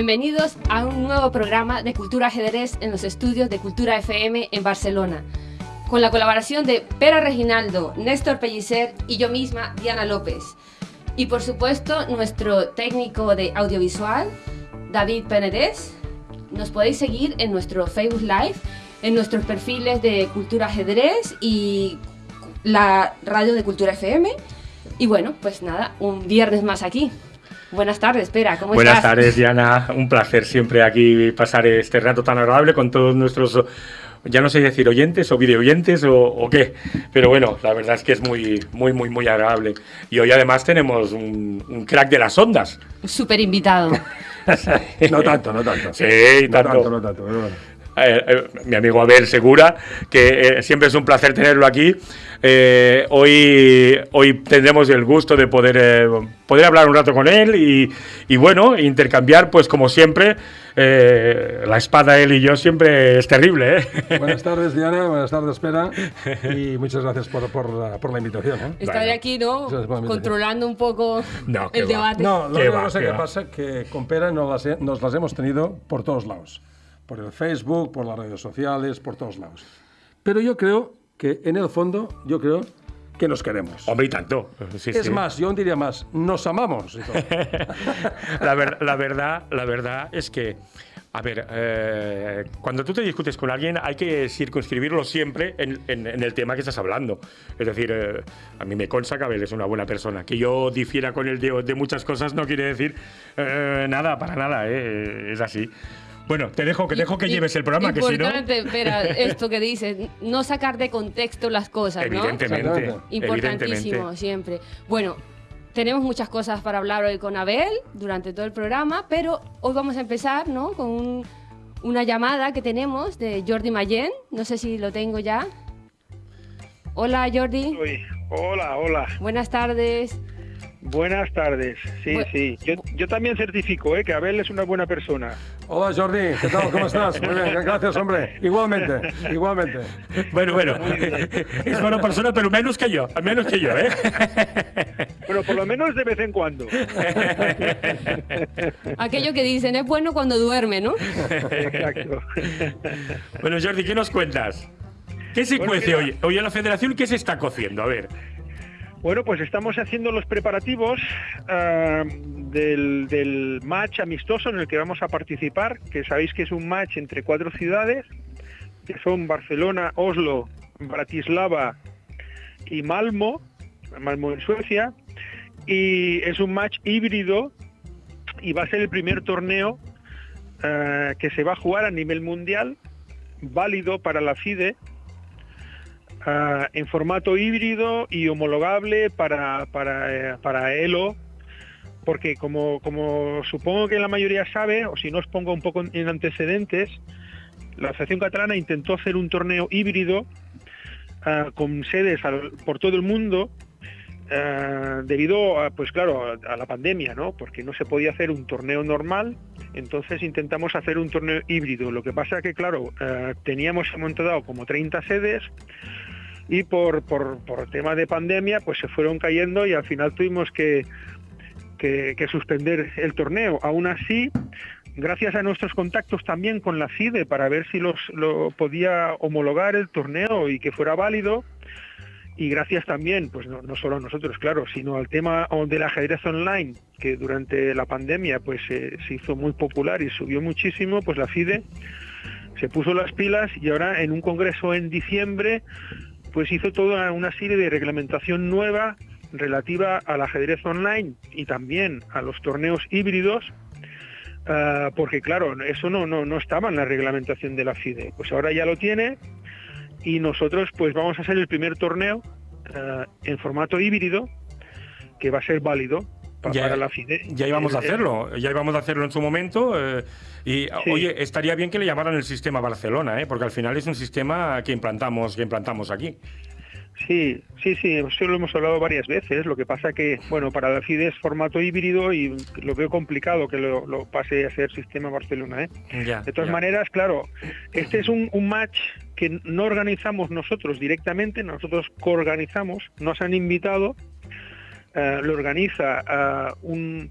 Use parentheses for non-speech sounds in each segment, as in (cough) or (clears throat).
Bienvenidos a un nuevo programa de Cultura Ajedrez en los estudios de Cultura FM en Barcelona, con la colaboración de Pera Reginaldo, Néstor Pellicer y yo misma, Diana López. Y por supuesto, nuestro técnico de audiovisual, David Penedés. Nos podéis seguir en nuestro Facebook Live, en nuestros perfiles de Cultura Ajedrez y la radio de Cultura FM. Y bueno, pues nada, un viernes más aquí. Buenas tardes, espera, ¿cómo Buenas estás? tardes, Diana. Un placer siempre aquí pasar este rato tan agradable con todos nuestros, ya no sé decir oyentes o videoyentes o, o qué, pero bueno, la verdad es que es muy, muy, muy, muy agradable. Y hoy además tenemos un, un crack de las ondas. Súper invitado. (laughs) No tanto, no tanto. Sí, no tanto. tanto, no tanto. pero bueno. Eh, eh, mi amigo Abel Segura, que eh, siempre es un placer tenerlo aquí. Eh, hoy, hoy tendremos el gusto de poder, eh, poder hablar un rato con él y, y bueno, intercambiar, pues como siempre, eh, la espada él y yo siempre es terrible. ¿eh? Buenas tardes, Diana. Buenas tardes, Espera. (laughs) Y muchas gracias por, por la, por la invitación. ¿eh? Estaré Bueno. aquí, ¿no? Controlando un poco No, el va. debate. No, lo único va, que sé qué que pasa que con Pera nos las, he- nos las hemos tenido por todos lados. Por el Facebook, por las redes sociales, por todos lados. Pero yo creo que en el fondo, yo creo que nos queremos. Hombre, y tanto. Sí, Es sí. más, yo diría más, nos amamos. y todo. (laughs) la, ver- la verdad, la verdad es que, a ver, eh, cuando tú te discutes con alguien hay que circunscribirlo siempre en, en- en el tema que estás hablando. Es decir, eh, a mí me consta que Abel es una buena persona. Que yo difiera con él de, de muchas cosas no quiere decir eh, nada, para nada, eh, es así. Bueno, te dejo que, dejo que Y- lleves el programa, que si no... Importante, espera, (laughs) esto que dices, no sacar de contexto las cosas, ¿no? Evidentemente. Importantísimo, evidentemente. siempre. Bueno, tenemos muchas cosas para hablar hoy con Abel durante todo el programa, pero hoy vamos a empezar, ¿no? Con un- una llamada que tenemos de Jordi Mayen. No sé si lo tengo ya. Hola, Jordi. Uy, hola, hola. Buenas tardes. Buenas tardes. Sí, Bu- sí. Yo, yo también certifico ¿eh? que Abel es una buena persona. Hola, Jordi. ¿Qué tal? ¿Cómo estás? Muy bien, gracias, hombre. Igualmente, igualmente. Bueno, bueno, es buena persona, pero menos que yo, menos que yo, ¿eh? Bueno, por lo menos de vez en cuando. (laughs) Aquello que dicen es bueno cuando duerme, ¿no? Exacto. Bueno, Jordi, ¿qué nos cuentas? ¿Qué se Bueno, cuece hoy? Hoy en la federación, ¿qué se está cociendo? A ver. Bueno, pues estamos haciendo los preparativos ah, del, del match amistoso en el que vamos a participar, que sabéis que es un match entre cuatro ciudades, que son Barcelona, Oslo, Bratislava y Malmo, Malmo en Suecia, y es un match híbrido y va a ser el primer torneo ah, que se va a jugar a nivel mundial, válido para la FIDE, en formato híbrido y homologable para, para, eh, para ELO, porque como, como supongo que la mayoría sabe, o si no os pongo un poco en antecedentes, la Asociación Catalana intentó hacer un torneo híbrido ah, con sedes por todo el mundo ah, debido a, pues claro, a la pandemia, ¿no? Porque no se podía hacer un torneo normal, entonces intentamos hacer un torneo híbrido. Lo que pasa que, claro, ah, teníamos montado como 30 sedes y por, por, por tema de pandemia pues se fueron cayendo y al final tuvimos que, que, suspender el torneo. Aún así, gracias a nuestros contactos también con la FIDE para ver si los, lo podía homologar el torneo y que fuera válido, y gracias también, pues no, solo a nosotros, claro, sino al tema del ajedrez online, que durante la pandemia pues eh, se hizo muy popular y subió muchísimo, pues la FIDE se puso las pilas y ahora en un congreso en diciembre pues hizo toda una serie de reglamentación nueva relativa al ajedrez online y también a los torneos híbridos, ah, porque claro, eso no, no, no estaba en la reglamentación de la FIDE. Pues ahora ya lo tiene y nosotros pues vamos a hacer el primer torneo ah, en formato híbrido que va a ser válido pa- Ya- para la FIDE. Ya íbamos a El- el- hacerlo, ya íbamos a hacerlo en su momento. eh, y Sí. oye, estaría bien que le llamaran el sistema Barcelona, ¿eh? porque al final es un sistema que implantamos, que implantamos aquí. Sí, sí, sí, eso lo hemos hablado varias veces. Lo que pasa que, bueno, para la FIDE es formato híbrido y lo veo complicado que lo, lo pase a ser sistema Barcelona. ¿eh? Ya, De todas ya. maneras, claro, este es un, un match que no organizamos nosotros directamente, nosotros coorganizamos, nos han invitado, eh, lo organiza eh, un,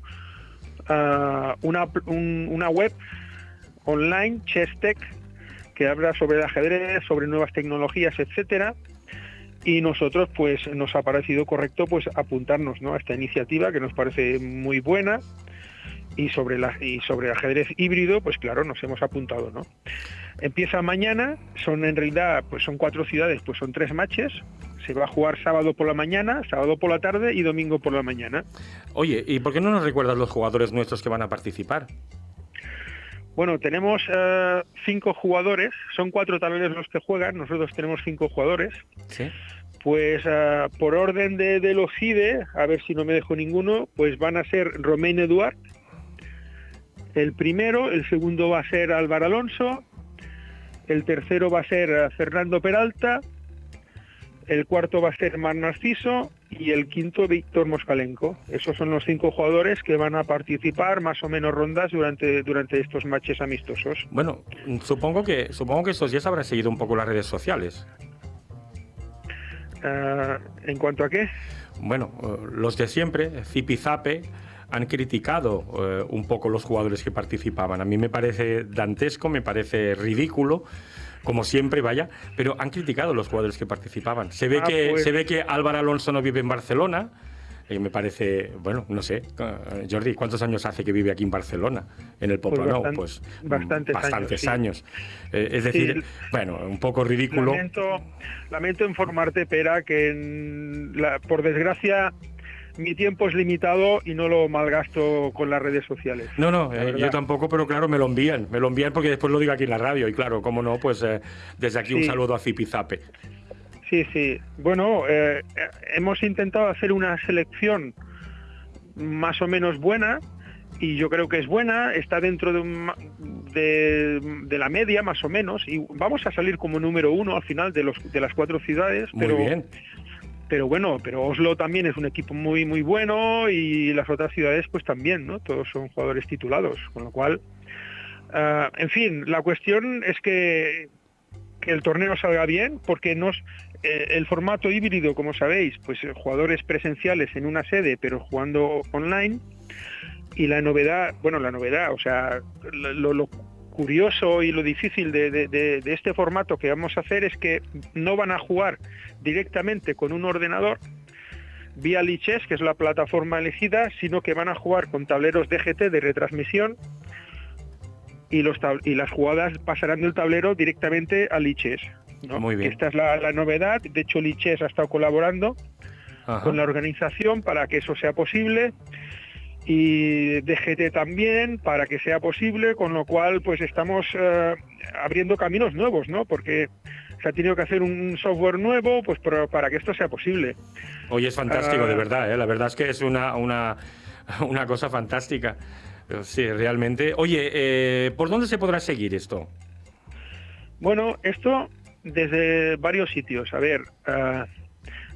ah, una, una web online, Chestech, que habla sobre el ajedrez, sobre nuevas tecnologías, etcétera. Y nosotros, pues, nos ha parecido correcto, pues, apuntarnos, ¿no? A esta iniciativa que nos parece muy buena y sobre la y sobre ajedrez híbrido, pues claro, nos hemos apuntado, ¿no? Empieza mañana, son en realidad, pues son cuatro ciudades, pues son tres matches. Se va a jugar sábado por la mañana, sábado por la tarde y domingo por la mañana. Oye, ¿y por qué no nos recuerdas los jugadores nuestros que van a participar? Bueno, tenemos eh, cinco jugadores, son cuatro tableros los que juegan, nosotros tenemos cinco jugadores. Sí. Pues eh, por orden de, de los IDE, a ver si no me dejo ninguno, pues van a ser Romain Eduard, el primero, el segundo va a ser Álvaro Alonso, el tercero va a ser eh, Fernando Peralta, el cuarto va a ser Mar Narciso y el quinto Víctor Moscalenco. Esos son los cinco jugadores que van a participar más o menos rondas durante, durante estos matches amistosos. Bueno, supongo que, supongo que estos días habrán seguido un poco las redes sociales. Uh, ¿En cuanto a qué? Bueno, uh, los de siempre, Zipizape, han criticado uh, un poco los jugadores que participaban. A mí me parece dantesco, me parece ridículo como siempre, vaya, pero han criticado los jugadores que participaban. Se ve, Ah, que, pues- se ve que Álvaro Alonso no vive en Barcelona. Y me parece, bueno, no sé, eh, Jordi, ¿cuántos años hace que vive aquí en Barcelona, en el Poblenou? bastan- Pues, mm, bastantes años, sí. Eh, es decir, bueno, un poco ridículo. Lamento, lamento informarte, Pera, que en la- por desgracia mi tiempo es limitado y no lo malgasto con las redes sociales. No, no, eh, yo tampoco, pero claro, me lo envían. Me lo envían porque después lo digo aquí en la radio. Y claro, cómo no, pues eh, desde aquí un saludo a Zipizape. Sí, sí. Bueno, eh, hemos intentado hacer una selección más o menos buena y yo creo que es buena, está dentro de, un de la media más o menos y vamos a salir como número uno al final de, los, de las cuatro ciudades. Muy pero, bien. Pero bueno, pero Oslo también es un equipo muy muy bueno y las otras ciudades pues también, ¿no? Todos son jugadores titulados, con lo cual, ah, en fin, la cuestión es que que el torneo salga bien, porque nos eh, el formato híbrido, como sabéis, pues eh, jugadores presenciales en una sede, pero jugando online. Y la novedad, bueno, la novedad, o sea, lo, lo curioso y lo difícil de, de- de- de este formato que vamos a hacer es que no van a jugar directamente con un ordenador vía Lichess, que es la plataforma elegida, sino que van a jugar con tableros DGT de retransmisión y, los tab- y las jugadas pasarán del tablero directamente a Lichess. ¿no? Muy bien. Esta es la, la novedad. De hecho, Lichess ha estado colaborando Ajá. con la organización para que eso sea posible y DGT también para que sea posible, con lo cual pues estamos eh, abriendo caminos nuevos, ¿no? Porque se ha tenido que hacer un software nuevo pues para, para que esto sea posible. Oye, es fantástico, Ah. de verdad. ¿eh? La verdad es que es una, una, (laughs) una cosa fantástica. Sí, realmente. Oye, eh, ¿por dónde se podrá seguir esto? Bueno, esto desde varios sitios. A ver, ah,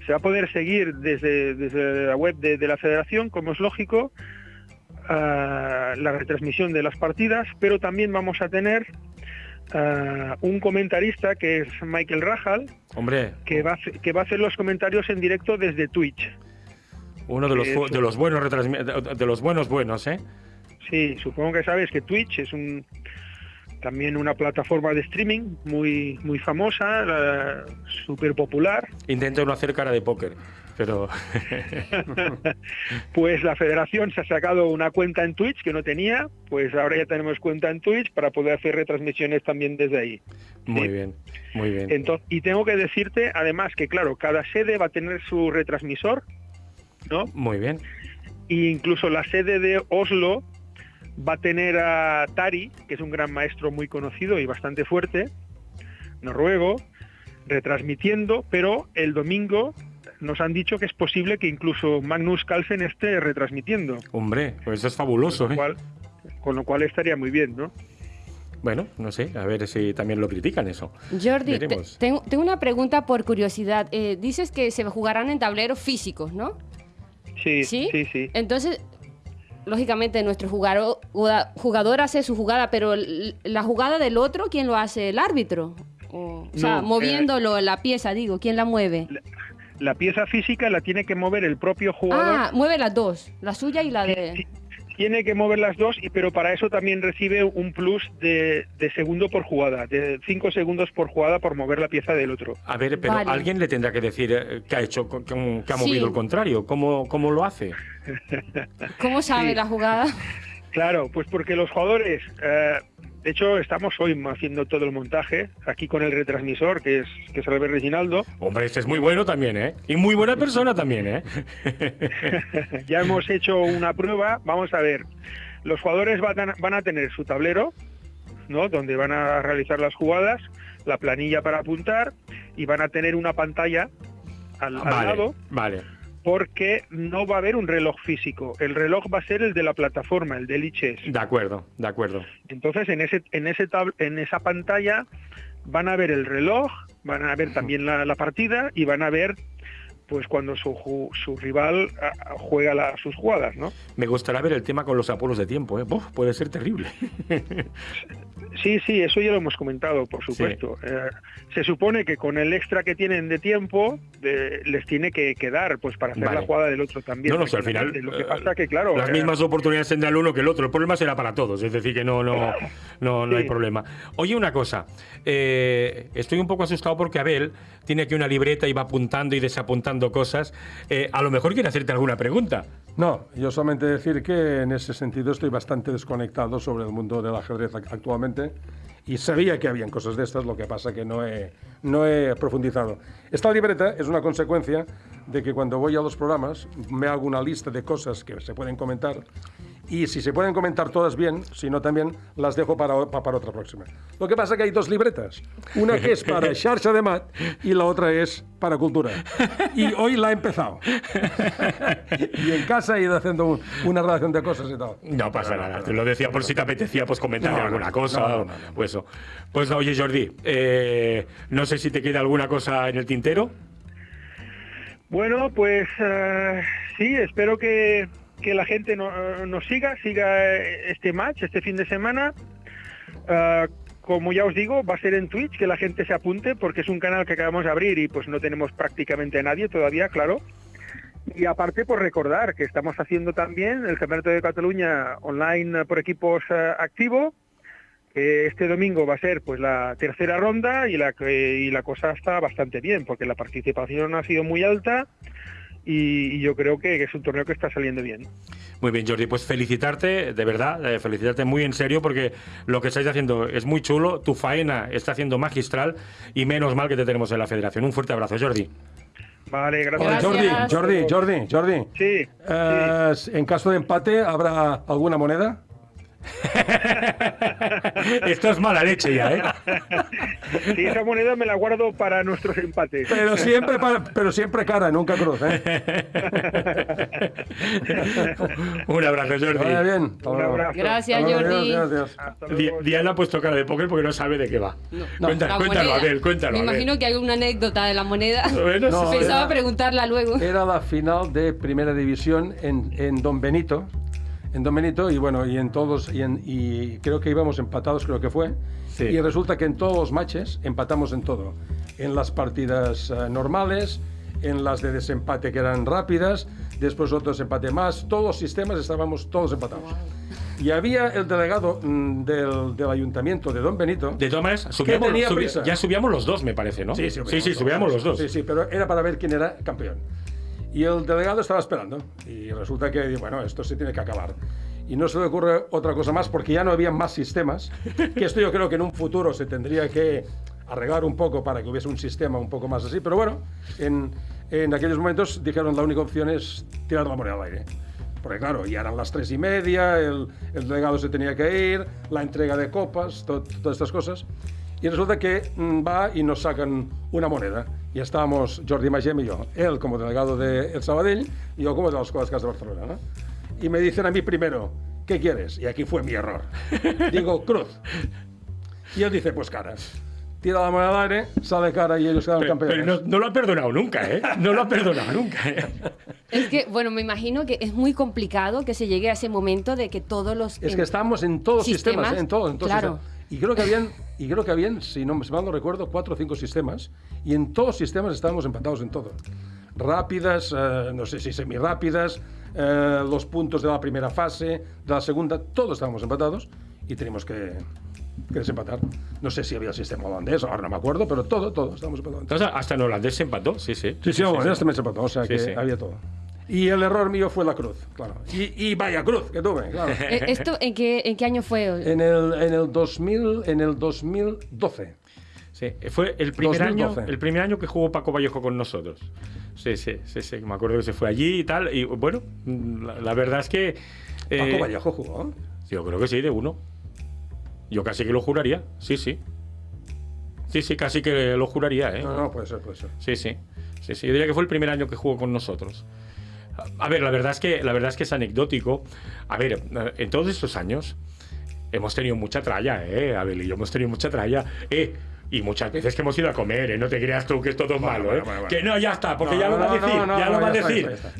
se va a poder seguir desde, desde la web de, de la federación, como es lógico, ah, la retransmisión de las partidas, pero también vamos a tener ah, un comentarista que es Michael Rajal, Hombre, que va, a hacer- que va a hacer los comentarios en directo desde Twitch. uno de los, de los buenos de los buenos buenos, ¿eh? Sí, supongo que sabes que Twitch es un también una plataforma de streaming muy muy famosa, súper popular. Intento no hacer cara de póker, pero (laughs) Pues la federación se ha sacado una cuenta en Twitch que no tenía, pues ahora ya tenemos cuenta en Twitch para poder hacer retransmisiones también desde ahí. muy Sí. bien, muy bien. Entonces, y tengo que decirte además que claro, cada sede va a tener su retransmisor, ¿no? Muy bien. Y incluso la sede de Oslo va a tener a Tari, que es un gran maestro muy conocido y bastante fuerte, noruego, retransmitiendo, pero el domingo nos han dicho que es posible que incluso Magnus Carlsen esté retransmitiendo, Hombre, pues eso es fabuloso, con lo ¿eh? cual, con lo cual estaría muy bien, ¿no? Bueno, no sé, a ver si también lo critican eso. Jordi, te- tengo, tengo una pregunta por curiosidad. Eh, dices que se jugarán en tableros físicos, ¿no? Sí, ¿Sí? sí, sí. Entonces, lógicamente, nuestro jugador, jugador hace su jugada, pero la jugada del otro, ¿quién lo hace? ¿El árbitro? O, o sea, No, eh, moviéndolo, la pieza, digo, ¿quién la mueve? La pieza física la tiene que mover el propio jugador. Ah, mueve las dos, la suya y la de... Sí, tiene que mover las dos, y, pero para eso también recibe un plus de, de segundo por jugada, de 5 segundos por jugada por mover la pieza del otro. A ver, pero Vale. alguien le tendrá que decir eh, que ha hecho, que, que ha Sí. movido el contrario. ¿Cómo, ¿Cómo lo hace? ¿Cómo sabe Sí. la jugada? Claro, pues porque los jugadores, eh, de hecho estamos hoy haciendo todo el montaje, aquí con el retransmisor, que es, que es Albert Reginaldo, Hombre, este es muy bueno también, ¿eh? Y muy buena persona también, ¿eh? (laughs) ya hemos hecho una prueba, vamos a ver, los jugadores van a, van a tener su tablero, ¿no? donde van a realizar las jugadas, la planilla para apuntar y van a tener una pantalla al, al vale, lado vale. Porque no va a haber un reloj físico, el reloj va a ser el de la plataforma, el del iChess. De acuerdo, de acuerdo. Entonces, en ese, en ese tab- en esa pantalla van a ver el reloj, van a ver también la, la partida y van a ver pues cuando su, su rival juega la- sus jugadas, ¿no? Me gustaría ver el tema con los apuros de tiempo, ¿eh? Puede ser terrible. (laughs) Sí, sí, eso ya lo hemos comentado, por supuesto. Eh, se supone que con el extra que tienen de tiempo de- les tiene que quedar pues para hacer Vale. la jugada del otro también. No, no, al final. Lo que eh, pasa que, claro... Las eh, mismas oportunidades tendrá el uno que el otro. El problema será para todos. Es decir, que no, no, (laughs) no, no hay problema. Oye, una cosa. eh, estoy un poco asustado porque Abel tiene aquí una libreta y va apuntando y desapuntando cosas. Eh, a lo mejor quiere hacerte alguna pregunta. No, yo solamente decir que en ese sentido estoy bastante desconectado sobre el mundo del ajedrez ac- actualmente y sabía que habían cosas de estas, lo que pasa que no he, no he profundizado. Esta libreta es una consecuencia de que cuando voy a los programas me hago una lista de cosas que se pueden comentar y si se pueden comentar todas bien, si no también las dejo para, para otra próxima. Lo que pasa que hay dos libretas, una que es para (laughs) Xarxa de Mat y la otra es para Cultura. Y hoy la he empezado. y en casa he ido haciendo un- una relación de cosas y tal. No pasa nada. Te lo decía por si te apetecía pues comentar No, no, alguna cosa. no, no, o- no, no. Pues, eso. pues oye, Jordi, eh, no sé si te queda alguna cosa en el tintero. Bueno, pues eh, sí, espero que, que la gente no- nos siga, siga eh, este match este fin de semana. Eh, como ya os digo, va a ser en Twitch, que la gente se apunte, porque es un canal que acabamos de abrir y pues no tenemos prácticamente a nadie todavía, claro. Y aparte, por recordar que estamos haciendo también el Campeonato de Cataluña online eh, por equipos eh, activo. que este domingo va a ser pues la tercera ronda y la, y la cosa está bastante bien, porque la participación ha sido muy alta y, y yo creo que, que es un torneo que está saliendo bien. Muy bien, Jordi, pues felicitarte, de verdad, eh, felicitarte muy en serio porque lo que estáis haciendo es muy chulo, tu faena está haciendo magistral y menos mal que te tenemos en la federación. Un fuerte abrazo, Jordi. Vale, gracias. Jordi, Jordi, Jordi, Jordi. Sí, Eh, En caso de empate, ¿habrá alguna moneda? (laughs) Esto es mala leche ya, ¿eh? (laughs) sí, esa moneda me la guardo para nuestros empates. Pero siempre, para- pero siempre cara, nunca cruz, ¿eh? (laughs) Un abrazo, Que vaya Jordi. bien. Un abrazo. Gracias, Jordi. adiós, adiós. Hasta Di- luego. Diana ha puesto cara de póker porque no sabe de qué va. Cuenta- La cuéntalo, moneda. Abel, cuéntalo. Me Abel. imagino que hay una anécdota de la moneda. Bueno, No. Pensaba era- preguntarla luego. Era la final de Primera División en, en Don Benito. En Don Benito, y bueno, y en todos, y, en- y creo que íbamos empatados, creo que fue. Sí. Y resulta que en todos los matches empatamos en todo. En las partidas eh, normales, en las de desempate que eran rápidas, después otros empate más. Todos los sistemas estábamos todos empatados. Y había el delegado mm, del, del ayuntamiento de Don Benito. De todas maneras, subíamos, tenía subi- prisa. ya subíamos los dos, me parece, ¿no? sí, sí, subíamos los dos. Sí, sí, pero era para ver quién era campeón. Y el delegado estaba esperando. Y resulta que, bueno, esto se tiene que acabar. Y no se le ocurre otra cosa más porque ya no había más sistemas. Que esto yo creo que en un futuro se tendría que arreglar un poco para que hubiese un sistema un poco más así. Pero bueno, en, en aquellos momentos dijeron la única opción es tirar la moneda al aire. Porque claro, ya eran las tres y media, el, el delegado se tenía que ir, la entrega de copas, to- todas estas cosas. Y resulta que mm, va y nos sacan una moneda. Y estábamos Jordi Magem y yo. Él como delegado de El Sabadell y yo como de las Escuelas de Barcelona. ¿no? Y me dicen a mí primero, ¿qué quieres? Y aquí fue mi error. (laughs) Digo, cruz. Y él dice, pues cara. Tira la moneda al aire, sale cara y ellos quedan Pero, campeones. pero no, no lo ha perdonado nunca, ¿eh? No lo ha perdonado nunca. ¿eh? (laughs) Es que, bueno, me imagino que es muy complicado que se llegue a ese momento de que todos los... Es que estábamos en todos los sistemas, sistemas, en todos, en todos claro. sistemas. Y creo que habían, y creo que habían, si no si mal no recuerdo, cuatro o cinco sistemas, y en todos los sistemas estábamos empatados en todo. Rápidas, eh, no sé si semirápidas, eh, los puntos de la primera fase, de la segunda, todos estábamos empatados y teníamos que, que desempatar. No sé si había el sistema holandés, ahora no me acuerdo, pero todo, todo, estábamos empatados. Entonces, hasta en holandés se empató, sí, sí. Sí, sí, el holandés también se empató, o sea Sí, que sí. había todo. Y el error mío fue la cruz, claro. Y, y vaya cruz que tuve, claro. (laughs) Eh, ¿Esto en qué, en qué año fue? En el, en el 2000, en el 2012. Sí, fue el primer, 2012. año, el primer año que jugó Paco Vallejo con nosotros. Sí, sí, sí, sí. Me acuerdo que se fue allí y tal. Y bueno, la, la verdad es que. eh, Paco Vallejo jugó. Yo creo que sí, de uno. Yo casi que lo juraría. Sí, sí. Sí, sí, casi que lo juraría, ¿eh? No, no, puede ser, puede ser. Sí, sí. Sí, sí. Yo diría que fue el primer año que jugó con nosotros. A- ver, la verdad es que, la verdad es, que es anecdótico. A ver, en todos estos años hemos tenido mucha tralla, ¿eh? Abel y yo hemos tenido mucha tralla. Eh, y muchas veces que hemos ido a comer, ¿eh? No te creas tú que es todo malo, bueno, ¿eh? bueno, bueno. Que no, ya está, porque No, ya lo no, va a decir. no, ya lo va a decir. está.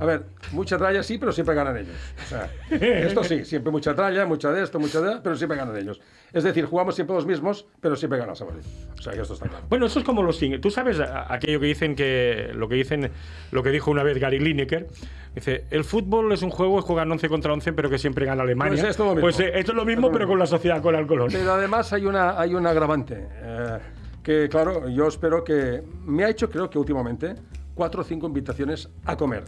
A ver, mucha tralla sí, pero siempre ganan ellos. O sea, esto sí, siempre mucha tralla, mucha de esto, mucha de pero siempre ganan ellos. Es decir, jugamos siempre los mismos, pero siempre gana Sabadell. O sea, que esto está claro. Bueno, eso es como los sing- Tú sabes a- aquello que dicen que lo que dicen lo que dijo una vez Gary Lineker. Dice, el fútbol es un juego, juegan 11 contra 11, pero que siempre gana Alemania. Pues esto es lo mismo. Pues, eh, esto es lo mismo, Esto es lo pero con la sociedad, con el Colón. Pero además hay una, hay un agravante. eh, que claro, yo espero que. Me ha hecho, creo que últimamente, cuatro o cinco invitaciones a comer.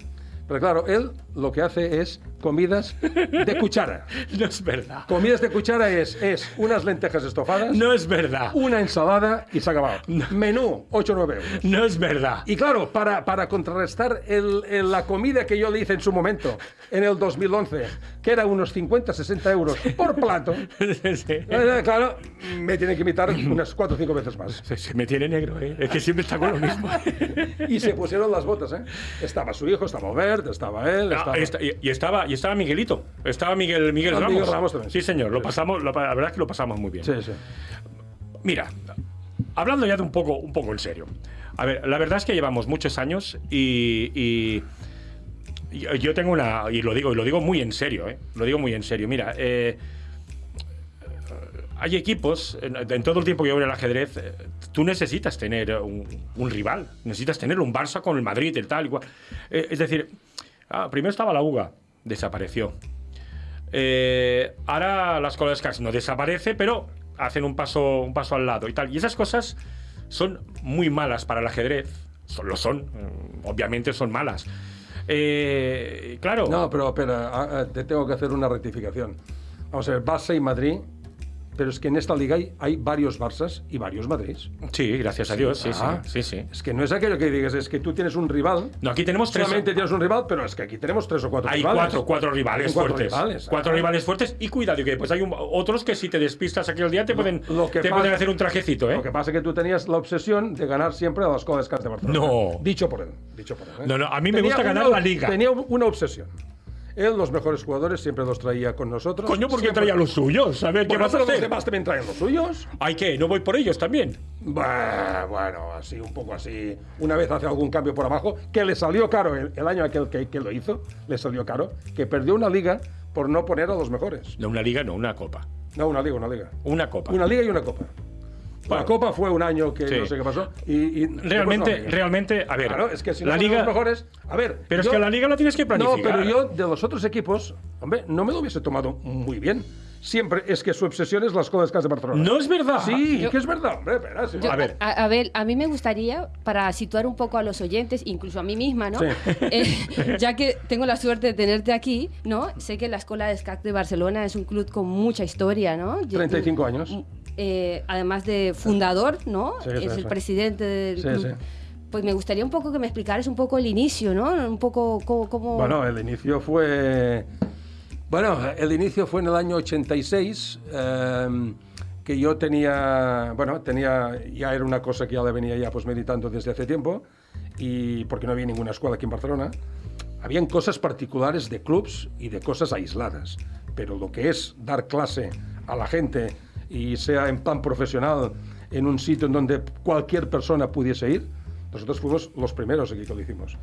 Pero claro, él lo que hace es comidas de cuchara. (laughs) No es verdad. Comidas de cuchara es, es unas lentejas estofadas, No es verdad. una ensalada y se ha acabado. Menú, 8 o 9 euros. No es verdad. Y claro, para, para contrarrestar el- el- la comida que yo le hice en su momento, en el 2011, que era unos 50, 60 euros por plato, (laughs) Sí. eh, claro, me tiene que invitar unas 4 o 5 veces más. Se, se me tiene negro, ¿eh? Es que siempre está con lo mismo. (laughs) Y se pusieron las botas, ¿eh? Estaba su hijo, estaba Estaba él, Ah, estaba... esta- y, y estaba, y estaba Miguelito. Estaba Miguel, Miguel Ah, Ramos. Miguel Ramos también. Sí, señor. Lo pasamos, lo- la verdad es que lo pasamos muy bien. Sí, sí. Mira, hablando ya de un poco, un poco en serio. A ver, la verdad es que llevamos muchos años y, yo tengo una y lo digo y lo digo muy en serio, ¿eh? Lo digo muy en serio. Mira, eh, hay equipos en, en todo el tiempo que yo veo el ajedrez. eh, Tú necesitas tener un, un rival, necesitas tener un Barça con el Madrid, el tal, igual. Eh, es decir, ah, primero estaba la UGA, desapareció. Eh, ahora la escuela de Scars no desaparece, pero hacen un paso, un paso al lado y tal. Y esas cosas son muy malas para el ajedrez. Son, lo son, mm, obviamente son malas. Eh, claro. No, pero espera, ah, ah, te tengo que hacer una rectificación. Vamos a ver, Barça y Madrid, pero es que en esta liga hay, hay varios Barças y varios Madrids. Sí, gracias a Dios, sí, Ah. sí, sí, sí. Es que no es aquello que digas, es que tú tienes un rival. No, aquí tenemos tres. Solamente tienes un rival, pero es que aquí tenemos tres o cuatro Hay rivales. cuatro, cuatro rivales Hay cuatro fuertes. rivales, cuatro ah. rivales fuertes y cuidado, que pues hay un- otros que si te despistas aquel día te pueden, Lo que te pasa- pueden hacer un trajecito, ¿eh? Lo que pasa es que tú tenías la obsesión de ganar siempre a las Escuela de Barcelona. No. Dicho por él. Dicho por él ¿eh? No, no, a mí me Tenía gusta ganar una- la liga. Tenía una obsesión. Él, los mejores jugadores, siempre los traía con nosotros. Coño, ¿por qué Siempre- traía los suyos? A ver, ¿qué Bueno, vas a los demás también traen los suyos. ¿Hay qué? ¿No voy por ellos también? Bah, Bueno, así, un poco así. Una vez hace algún cambio por abajo, que le salió caro el, el año aquel que, que lo hizo, le salió caro, que perdió una liga por no poner a los mejores. No, una liga, no, una copa. No, una liga, una liga. Una copa. Una liga y una copa. Bueno. la copa fue un año que Sí. no sé qué pasó. Y, y Realmente, liga. realmente, a ver. Claro, es que si no la pones liga. los mejores. A ver. Pero es yo- que la liga la tienes que planificar. No, pero yo de los otros equipos, hombre, no me lo hubiese tomado muy bien. Siempre es que su obsesión es las Escuela de Barcelona. No es verdad. Sí, Yo- que es verdad, hombre. Espera, sí. Yo- A ver. A, a ver, a mí me gustaría, para situar un poco a los oyentes, incluso a mí misma, ¿no? Sí. (laughs) Eh, ya que tengo la suerte de tenerte aquí, ¿no? Sé que la Escuela de SCAC de Barcelona es un club con mucha historia, ¿no? Yo- 35 años. Eh, además de fundador, ¿no? Sí, es sí, el presidente del club. Pues me gustaría un poco que me explicaras un poco el inicio, ¿no? Un poco cómo... cómo- Bueno, el inicio fue. Bueno, el inicio fue en el año 86, eh, que yo tenía. Bueno, tenía. Ya era una cosa que ya le venía ya pues meditando desde hace tiempo, y porque no había ninguna escuela aquí en Barcelona. Habían cosas particulares de clubs y de cosas aisladas, pero lo que es dar clase a la gente y sea en plan profesional en un sitio en donde cualquier persona pudiese ir, nosotros fuimos los primeros aquí que lo hicimos.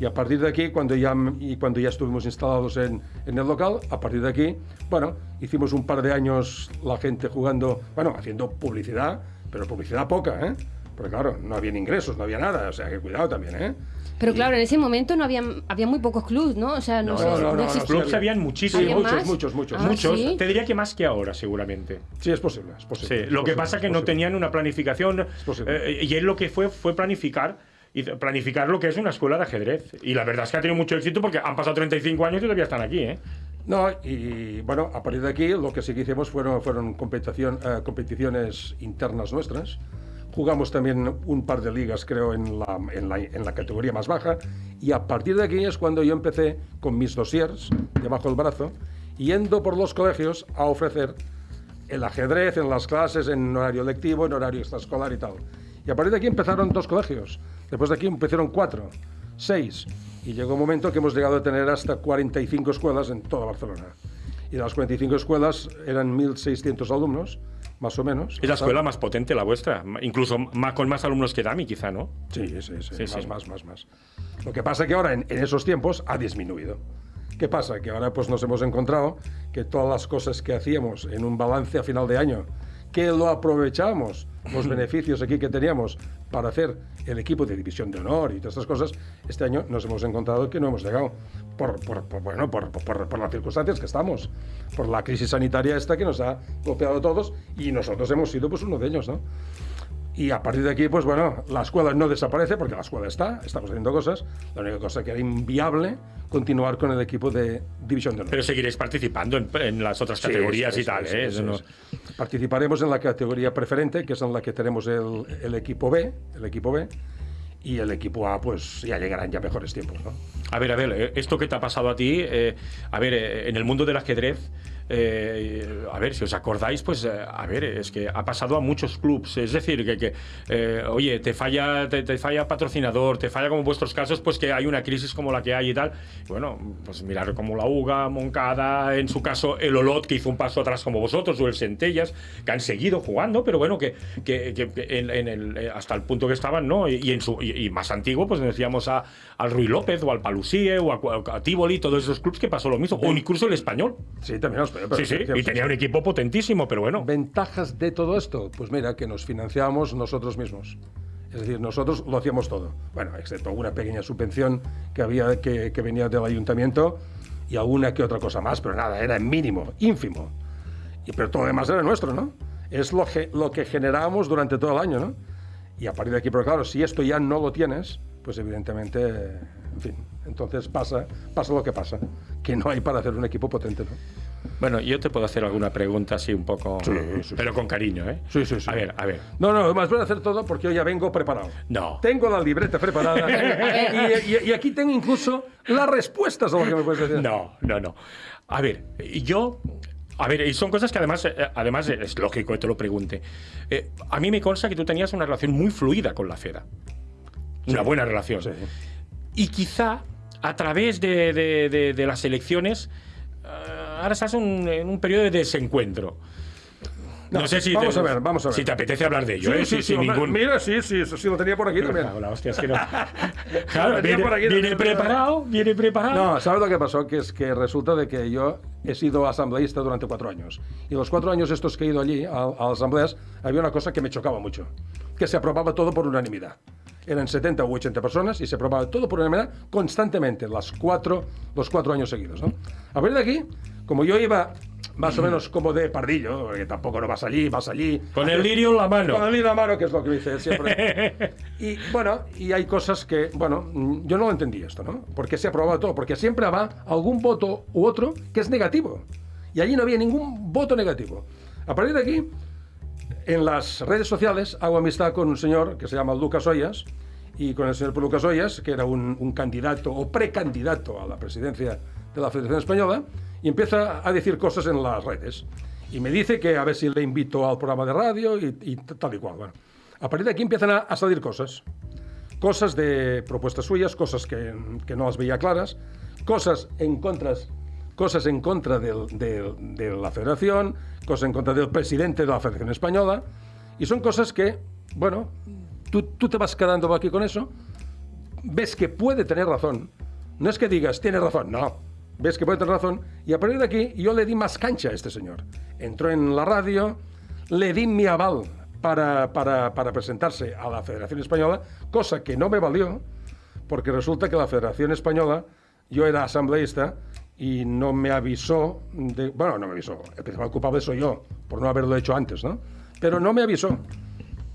Y a partir de aquí, cuando ya, cuando ya estuvimos instalados en, en el local, a partir de aquí, bueno, hicimos un par de años la gente jugando, bueno, haciendo publicidad, pero publicidad poca, ¿eh? Pero claro, no había ingresos, no había nada, o sea que cuidado también, ¿eh? Pero claro, en ese momento no había, había muy pocos clubs, ¿no? O sea, no, No, sé, no, no, sí Clubs había. habían Sí, muchísimos. ¿Había muchos, muchos, muchos. Ah, Muchos, ¿sí? te diría que más que ahora, seguramente. Sí, es posible, es Sí, posible. lo que es pasa es que posible, no tenían una planificación posible. eh, y él lo que fue fue planificar y planificar lo que es una escuela de ajedrez. Y la verdad es que ha tenido mucho éxito porque han pasado 35 años y todavía están aquí, ¿eh? No, y bueno, a partir de aquí lo que sí que hicimos fueron, fueron competición, eh, competiciones internas nuestras. Jugamos también un par de ligas, creo, en la, en, la, en la categoría más baja. Y a partir de aquí es cuando yo empecé con mis dossiers debajo del brazo, yendo por los colegios a ofrecer el ajedrez en las clases, en horario lectivo, en horario extraescolar y tal. Y a partir de aquí empezaron dos colegios. Después de aquí empezaron cuatro, seis. Y llegó un momento que hemos llegado a tener hasta 45 escuelas en toda Barcelona. Y de las 45 escuelas eran 1.600 alumnos, más o menos. Es la escuela más potente, la vuestra. Incluso más, con más alumnos que Dami, quizá, ¿no? Sí, sí, sí, Sí, más, sí. más, más, más. Lo que pasa que ahora, en, en esos tiempos, ha disminuido. ¿Qué pasa? Que ahora pues nos hemos encontrado que todas las cosas que hacíamos en un balance a final de año, que lo aprovechamos, los (clears throat) beneficios aquí que teníamos para hacer el equipo de división de honor y todas estas cosas, este año nos hemos encontrado que no hemos llegado por, por- por, bueno, por, por- las circunstancias que estamos, por la crisis sanitaria esta que nos ha golpeado a todos y nosotros hemos sido pues uno de ellos, ¿no? Y a partir de aquí, pues bueno, la escuela no desaparece porque la escuela está, estamos haciendo cosas. La única cosa que era inviable continuar con el equipo de División de Honor. Pero seguiréis participando en, en las otras Sí, categorías sí, y tal, sí, ¿eh? sí, Eso sí, no- sí. Participaremos en la categoría preferente, que es en la que tenemos el, el equipo B, el equipo B, y el equipo A, pues ya llegarán ya mejores tiempos, ¿no? A ver, a ver, eh, esto que te ha pasado a ti, eh, a ver, eh, en el mundo del ajedrez, eh, a ver, si os acordáis, pues, eh, a ver, es que ha pasado a muchos clubs. Es decir, que, que, eh, oye, te falla, te, te falla patrocinador, te falla como en vuestros casos, pues que hay una crisis como la que hay y tal. Bueno, pues mirar como la UGA, Moncada, en su caso el Olot, que hizo un paso atrás como vosotros, o el Centellas, que han seguido jugando, pero bueno, que, que- que en, en el, hasta el punto que estaban, ¿no? Y, y en su, y, y más antiguo, pues decíamos a, al Ruy López, o al Palusie, o a, a Tivoli, todos esos clubs que pasó lo mismo, o incluso el español. Sí, también nos pero Sí, sí, y tenía un equipo potentísimo, pero bueno. ¿Ventajas de todo esto? Pues mira, que nos financiábamos nosotros mismos. Es decir, nosotros lo hacíamos todo. Bueno, excepto una pequeña subvención que, había, que, que venía del ayuntamiento y alguna que otra cosa más, pero nada, era mínimo, ínfimo. Y, pero todo lo demás era nuestro, ¿no? Es lo que, lo que generábamos durante todo el año, ¿no? Y a partir de aquí, pero claro, si esto ya no lo tienes, pues evidentemente, en fin, entonces pasa, pasa lo que pasa, que no hay para hacer un equipo potente, ¿no? Bueno, yo te puedo hacer alguna pregunta así un poco, Sí, sí, pero con cariño, ¿eh? Sí, sí, sí. A ver, a ver. No, no, más voy a hacer todo porque yo ya vengo preparado. No. Tengo la libreta preparada (laughs) y, y- y aquí tengo incluso las respuestas a lo que me puedes decir. No, no, no. A ver, yo. A ver, y son cosas que además, eh, además es lógico que te lo pregunte. Eh, a mí me consta que tú tenías una relación muy fluida con la FEDA. Una Sí. buena relación. Sí. Y quizá a través de, de- de- de las elecciones, eh, ahora estás un- en un periodo de desencuentro. No, No, sé si vamos te, a ver, vamos a ver. si te apetece hablar de ello, Sí, ¿eh? sí, sí, sin hombre, ningún... Mira, sí, sí, eso sí lo tenía por aquí también. La hostia, es que no. (laughs) Claro, viene, por aquí viene también, preparado, viene preparado. No, ¿sabes lo que pasó? Que es que resulta de que yo he sido asambleísta durante cuatro años. Y los cuatro años estos que he ido allí, a, a las asambleas, había una cosa que me chocaba mucho. Que se aprobaba todo por unanimidad. Eran 70 u 80 personas y se aprobaba todo por unanimidad constantemente, las cuatro, los cuatro años seguidos. ¿no? A ver de aquí, como yo iba más o menos como de pardillo, porque tampoco no vas allí, vas allí. Con el lirio en la mano. Con el lirio en la mano, que es lo que dice siempre. (laughs) Y bueno, y hay cosas que, bueno, mm, yo no lo entendí esto, ¿no? Porque se aprobaba todo, porque siempre va algún voto u otro que es negativo. Y allí no había ningún voto negativo. A partir de aquí, en las redes sociales hago amistad con un señor que se llama Lucas Ollas y con el señor Lucas Ollas, que era un, un candidato o precandidato a la presidencia de la Federación Española, y empieza a decir cosas en las redes. Y me dice que a ver si le invito al programa de radio y, y tal y cual. Bueno, a partir de aquí empiezan a, a salir cosas. Cosas de propuestas suyas, cosas que, que no las veía claras, cosas en contras cosas en contra del- del- de la federación, cosas en contra del presidente de la Federación Española, y son cosas que, bueno, tú, tú te vas quedando aquí con eso, ves que puede tener razón, no es que digas, tiene razón, no, ves que puede tener razón, y a partir de aquí yo le di más cancha a este señor. Entró en la radio, le di mi aval para, para, para presentarse a la Federación Española, cosa que no me valió, porque resulta que la Federación Española, yo era asambleísta y no me avisó, de, bueno, no me avisó, el principal culpable soy yo, por no haberlo hecho antes, ¿no? Pero no me avisó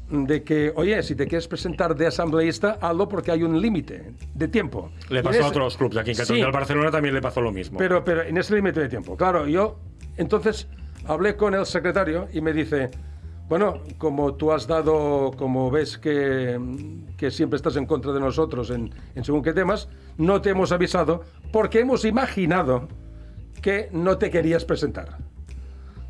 de que, oye, si te quieres presentar de asambleísta, hazlo porque hay un límite de tiempo. Le pasó en a ese- otros clubes. Aquí en Cataluña, Sí. al Barcelona también le pasó lo mismo. Pero, pero en ese límite de tiempo. Claro, yo entonces hablé con el secretario y me dice, bueno, como tú has dado, como ves que, que siempre estás en contra de nosotros en, en según qué temas, no te hemos avisado porque hemos imaginado que no te querías presentar.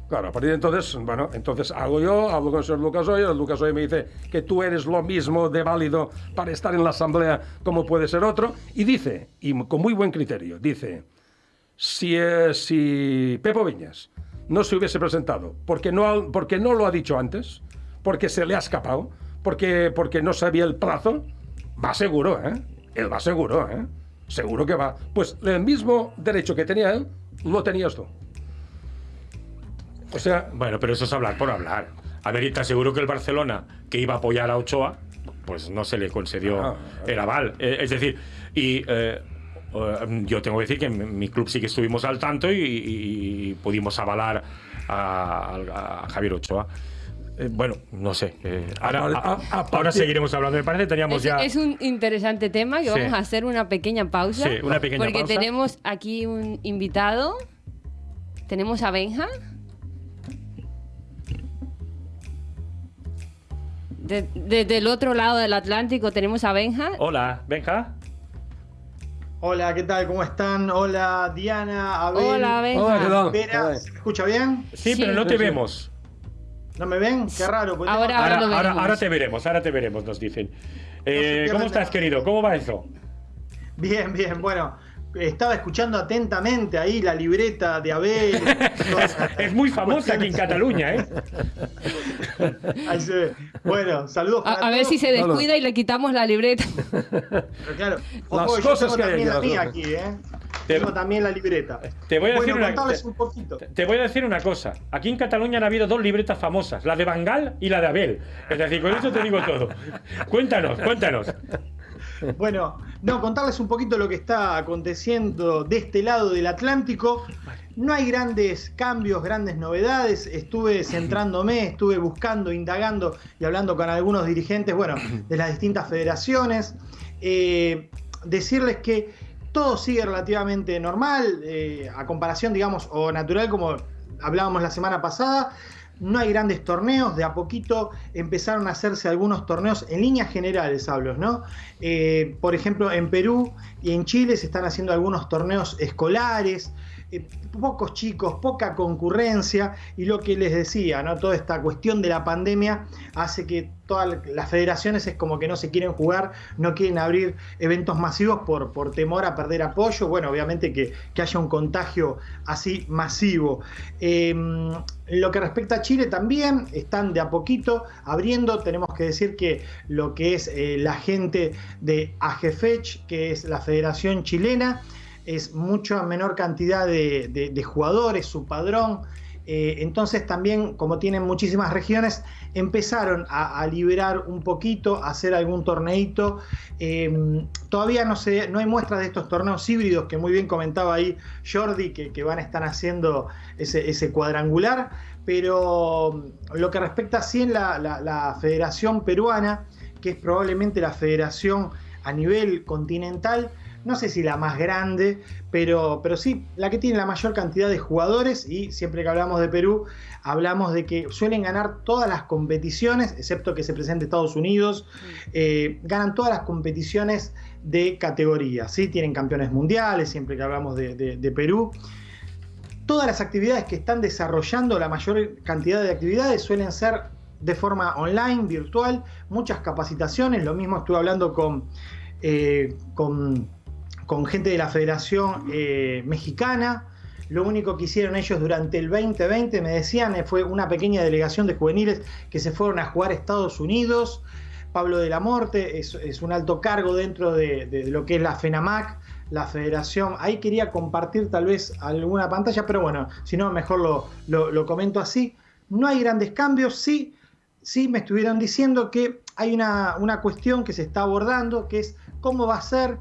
Claro, a partir de entonces, bueno, entonces hago yo, hablo con el señor Lucas Oyer, el Lucas Oyer me dice que tú eres lo mismo de válido para estar en la asamblea como puede ser otro, y dice, y con muy buen criterio, dice, si, eh, si Pepo Viñas no se hubiese presentado porque no, porque no lo ha dicho antes, porque se le ha escapado, porque, porque no sabía el plazo, va seguro, ¿eh? Él va seguro, ¿eh? Seguro que va. Pues el mismo derecho que tenía él, lo tenías tú. O sea, Bueno, pero eso es hablar por hablar. A ver, y te aseguro que el Barcelona, que iba a apoyar a Ochoa, pues no se le concedió Ah, el aval. Eh, es decir, y eh, eh, yo tengo que decir que en mi club sí que estuvimos al tanto y, y- y pudimos avalar a, a- a Javier Ochoa. Eh, bueno, no sé. eh, ahora, A- a- a- a ahora partir- seguiremos hablando. Me parece que teníamos Es, ya. es un interesante tema que Sí. vamos a hacer una pequeña pausa. Sí, una pequeña porque pausa. tenemos aquí un invitado. Tenemos a Benja. De- Desde el otro lado del Atlántico tenemos a Benja. Hola, Benja. Hola, ¿qué tal? ¿Cómo están? Hola, Diana, Abel. Hola, Benja. Hola, ¿qué tal? Vera. ¿se me escucha bien? Sí, Sí. pero no te sí. vemos. ¿No me ven? Qué raro. porque Ahora- Ahora, lo ahora, ahora te veremos, ahora te veremos, nos dicen. Eh, ¿Cómo estás, nada. querido? ¿Cómo va eso? Bien, bien. Bueno, estaba escuchando atentamente ahí la libreta de Abel. (laughs) Es muy famosa aquí en Cataluña, ¿eh? Ahí se ve. Bueno, saludos A, para a ver todos. si se descuida y le quitamos la libreta. Pero claro, Las ojo, yo cosas tengo que hay también aquí, la las mía cosas. aquí, ¿eh? Te- Tengo también la libreta. Te voy a decir bueno, una- contarles te- un poquito. Te voy a decir una cosa. Aquí en Cataluña han habido dos libretas famosas, la de Bangal y la de Abel. Es decir, con eso te digo todo. Cuéntanos, cuéntanos. Bueno, no, contarles un poquito lo que está aconteciendo de este lado del Atlántico. No hay grandes cambios, grandes novedades. Estuve centrándome, estuve buscando, indagando y hablando con algunos dirigentes, bueno, de las distintas federaciones. Eh, decirles que todo sigue relativamente normal, eh, a comparación, digamos, o natural como hablábamos la semana pasada. No hay grandes torneos, de a poquito empezaron a hacerse algunos torneos en líneas generales, hablo, ¿no? Eh, por ejemplo, en Perú y en Chile se están haciendo algunos torneos escolares, eh, pocos chicos, poca concurrencia y lo que les decía, ¿no? Toda esta cuestión de la pandemia hace que todas las federaciones es como que no se quieren jugar, no quieren abrir eventos masivos por, por temor a perder apoyo, bueno, obviamente que, que haya un contagio así masivo. Eh, lo que respecta a Chile también, están de a poquito abriendo, tenemos que decir que lo que es eh, la gente de AGFECH, que es la Federación Chilena, es mucha menor cantidad de, de- jugadores, su padrón. Eh, entonces también, como tienen muchísimas regiones, empezaron a, a liberar un poquito, a hacer algún torneito. Eh, todavía no, se, no hay muestras de estos torneos híbridos que muy bien comentaba ahí Jordi, que, que van a estar haciendo ese, ese cuadrangular. Pero lo que respecta sí en la, la- la Federación Peruana, que es probablemente la federación a nivel continental, no sé si la más grande, pero, pero sí la que tiene la mayor cantidad de jugadores y siempre que hablamos de Perú, hablamos de que suelen ganar todas las competiciones, excepto que se presente Estados Unidos, eh, ganan todas las competiciones de categoría, ¿sí? tienen campeones mundiales, siempre que hablamos de, de- de Perú. Todas las actividades que están desarrollando, la mayor cantidad de actividades suelen ser de forma online, virtual, muchas capacitaciones, lo mismo estuve hablando con, eh, con, con gente de la Federación eh, Mexicana. Lo único que hicieron ellos durante el 2020, me decían, eh, fue una pequeña delegación de juveniles que se fueron a jugar a Estados Unidos. Pablo de la Morte es, un alto cargo dentro de, lo que es la FENAMAC, la federación. Ahí quería compartir tal vez alguna pantalla, pero bueno, si no, mejor lo, lo- lo comento así. No hay grandes cambios, sí sí me estuvieron diciendo que hay una, una cuestión que se está abordando, que es cómo va a ser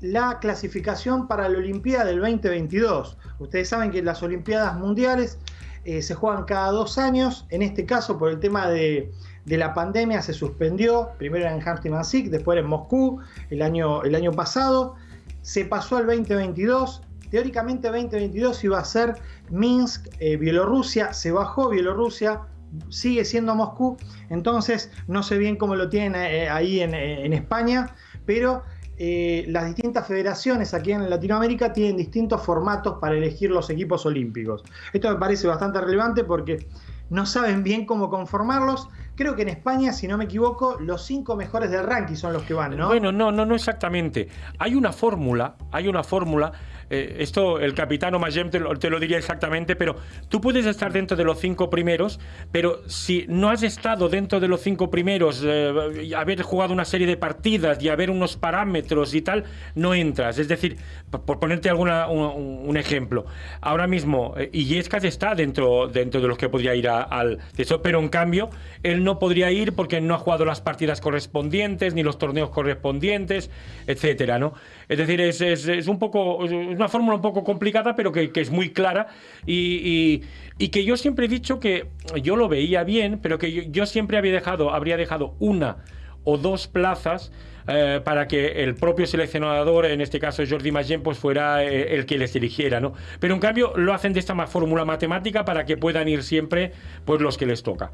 la clasificación para la Olimpiada del 2022. Ustedes saben que las Olimpiadas Mundiales eh, se juegan cada dos años, en este caso por el tema de, de la pandemia se suspendió, primero en Hamsti después en Moscú el año, el año pasado, se pasó al 2022, teóricamente 2022 iba a ser Minsk, eh, Bielorrusia, se bajó Bielorrusia, sigue siendo Moscú, entonces no sé bien cómo lo tienen eh, ahí en, en España, pero eh, las distintas federaciones aquí en Latinoamérica tienen distintos formatos para elegir los equipos olímpicos. Esto me parece bastante relevante porque no saben bien cómo conformarlos. Creo que en España, si no me equivoco, los cinco mejores del ranking son los que van, ¿no? Bueno, no, no, no exactamente. Hay una fórmula, hay una fórmula eh, esto el capitán Omayem te, lo diría exactamente, pero tú puedes estar dentro de los cinco primeros, pero si no has estado dentro de los cinco primeros, eh, haber jugado una serie de partidas y haber unos parámetros y tal, no entras. Es decir, por ponerte alguna, un, ejemplo, ahora mismo eh, Illescas está dentro, dentro de los que podría ir al... pero en cambio, él no podría ir porque no ha jugado las partidas correspondientes, ni los torneos correspondientes, etcétera, ¿no? Es decir, es, es, es un poco una fórmula un poco complicada, pero que, es muy clara y, que yo siempre he dicho que yo lo veía bien, pero que yo, siempre había dejado, habría dejado una o dos plazas eh, para que el propio seleccionador, en este caso Jordi Magén, pues fuera eh, el que les eligiera, ¿no? Pero en cambio lo hacen de esta fórmula matemática para que puedan ir siempre pues los que les toca.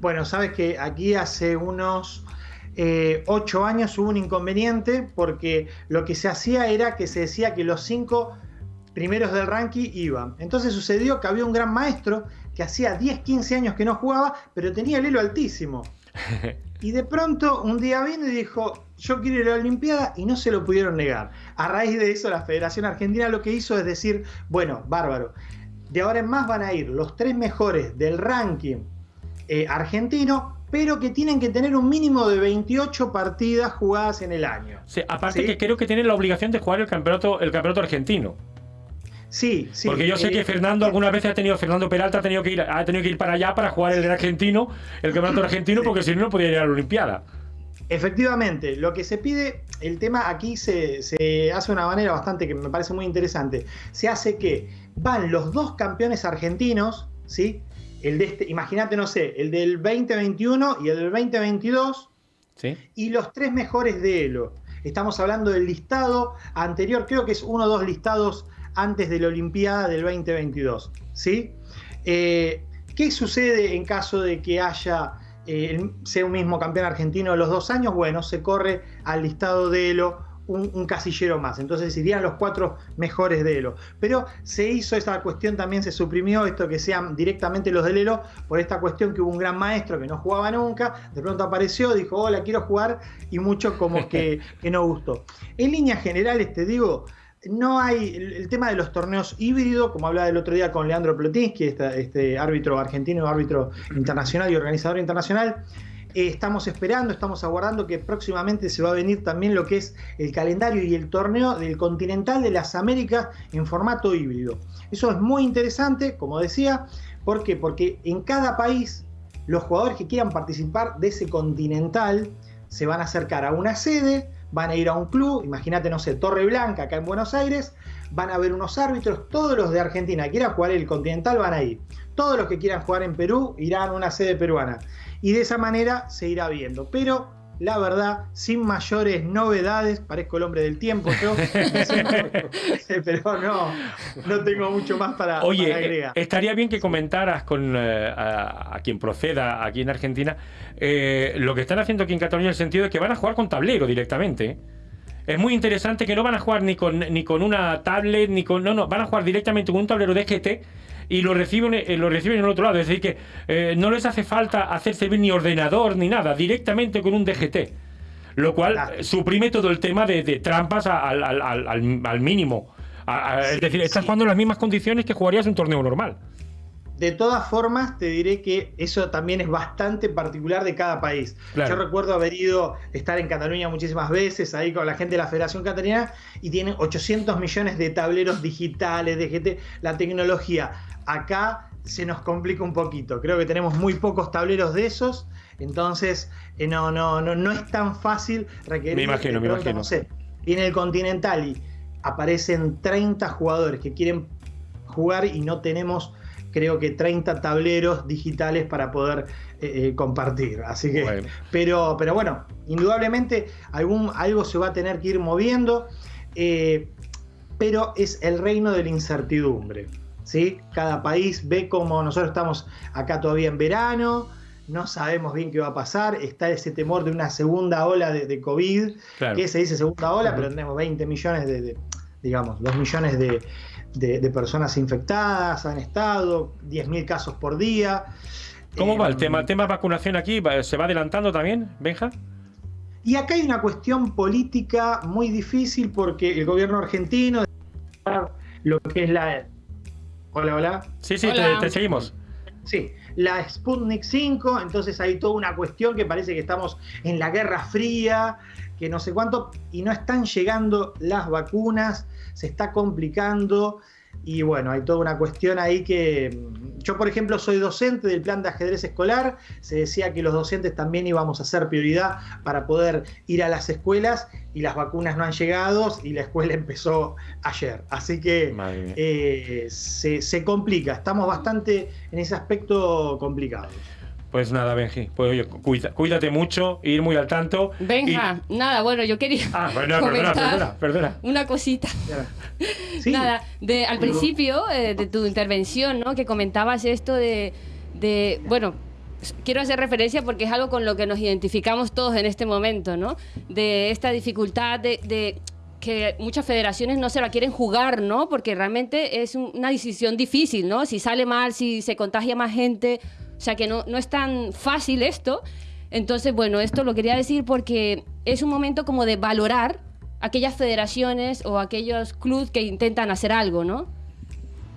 Bueno, sabes que aquí hace unos eh, ocho años hubo un inconveniente porque lo que se hacía era que se decía que los cinco primeros del ranking iban. Entonces sucedió que había un gran maestro que hacía 10, 15 años que no jugaba, pero tenía el elo altísimo. (laughs) Y de pronto un día vino y dijo, yo quiero ir a la Olimpiada y no se lo pudieron negar. A raíz de eso la Federación Argentina lo que hizo es decir, bueno, bárbaro, de ahora en más van a ir los tres mejores del ranking eh, argentino pero que tienen que tener un mínimo de 28 partidas jugadas en el año. Sí, aparte que creo que tienen la obligación de jugar el campeonato, el campeonato argentino. Sí, sí. Porque yo sé que eh, Fernando alguna vez ha tenido, Fernando Peralta ha tenido que ir, ha tenido que ir para allá para jugar el argentino, el campeonato (coughs) argentino, porque si no no podía ir a la Olimpiada. Efectivamente, lo que se pide, el tema aquí se, se, hace de una manera bastante que me parece muy interesante. Se hace que van los dos campeones argentinos, ¿sí? el de este, imagínate, no sé, el del 2021 y el del 2022, ¿Sí? y los tres mejores de Elo. Estamos hablando del listado anterior, creo que es uno o dos listados antes de la Olimpiada del 2022. ¿sí? Eh, ¿Qué sucede en caso de que haya, eh, sea un mismo campeón argentino los dos años? Bueno, se corre al listado de Elo un, casillero más. Entonces irían los cuatro mejores de Elo. Pero se hizo esa cuestión, también se suprimió esto que sean directamente los del Elo, por esta cuestión que hubo un gran maestro que no jugaba nunca, de pronto apareció, dijo, hola, quiero jugar, y mucho como que, (laughs) que no gustó. En líneas generales, te digo, no hay el, tema de los torneos híbridos, como hablaba el otro día con Leandro Plotinsky, este, este árbitro argentino, árbitro internacional y organizador internacional, eh, estamos esperando, estamos aguardando que próximamente se va a venir también lo que es el calendario y el torneo del Continental de las Américas en formato híbrido. Eso es muy interesante, como decía, ¿por qué? Porque en cada país los jugadores que quieran participar de ese Continental se van a acercar a una sede, van a ir a un club, imagínate, no sé, Torre Blanca, acá en Buenos Aires, van a ver unos árbitros, todos los de Argentina que quieran jugar el Continental van a ir. Todos los que quieran jugar en Perú irán a una sede peruana y de esa manera se irá viendo. Pero la verdad, sin mayores novedades, parezco el hombre del tiempo yo, (laughs) (laughs) pero no, no tengo mucho más para, Oye, agregar. estaría bien que comentaras con eh, a, quien proceda aquí en Argentina eh, lo que están haciendo aquí en Cataluña en el sentido de que van a jugar con tablero directamente. Es muy interesante que no van a jugar ni con, ni con una tablet, ni con... No, no, van a jugar directamente con un tablero de GT y lo reciben, eh, lo reciben en el otro lado. Es decir, que eh, no les hace falta hacer servir ni ordenador ni nada, directamente con un DGT. Lo cual suprime todo el tema de, trampas al, al, al, mínimo. es decir, estás jugando en las mismas condiciones que jugarías un torneo normal. De todas formas, te diré que eso también es bastante particular de cada país. Yo recuerdo haber ido, estar en Cataluña muchísimas veces, ahí con la gente de la Federación Catalana, y tienen 800 millones de tableros digitales, de GT, la tecnología. Acá se nos complica un poquito. Creo que tenemos muy pocos tableros de esos, entonces eh, no, no, no, no es tan fácil requerir. Me imagino, me imagino. No sé, viene el Continental y aparecen 30 jugadores que quieren jugar y no tenemos creo que 30 tableros digitales para poder eh, eh, compartir. Así que, Pero, pero bueno, indudablemente algún, algo se va a tener que ir moviendo, pero es el reino de la incertidumbre. ¿Sí? Cada país ve como nosotros estamos acá todavía en verano, no sabemos bien qué va a pasar, está ese temor de una segunda ola de, COVID, que se dice segunda ola, pero tenemos 20 millones de digamos, 2 millones de, de, personas infectadas han estado, 10.000 casos por día. ¿Cómo va el eh, tema? ¿El tema de vacunación aquí se va adelantando también, Benja? Y acá hay una cuestión política muy difícil porque el gobierno argentino, lo que es la... Hola, hola. Sí, sí, Te, seguimos. Sí, la Sputnik 5, entonces hay toda una cuestión que parece que estamos en la Guerra Fría, que no sé cuánto, y no están llegando las vacunas se está complicando y bueno, hay toda una cuestión ahí que yo, por ejemplo, soy docente del plan de ajedrez escolar, se decía que los docentes también íbamos a hacer prioridad para poder ir a las escuelas y las vacunas no han llegado y la escuela (laughs) empezó ayer. Así que eh, se, se complica, estamos bastante en ese aspecto complicados. Pues nada, Benji, pues oye, cuídate mucho, ir muy al tanto. Benja, nada, bueno, yo quería. Ah, perdona, perdona, perdona, Una cosita. (laughs) Nada, de, al principio eh, de tu intervención, ¿no? Que comentabas esto de, de. Bueno, quiero hacer referencia porque es algo con lo que nos identificamos todos en este momento, ¿no? De esta dificultad de, de que muchas federaciones no se la quieren jugar, ¿no? Porque realmente es una decisión difícil, ¿no? Si sale mal, si se contagia más gente o sea que no, no es tan fácil esto. Entonces, bueno, esto lo quería decir porque es un momento como de valorar aquellas federaciones o aquellos clubes que intentan hacer algo, ¿no?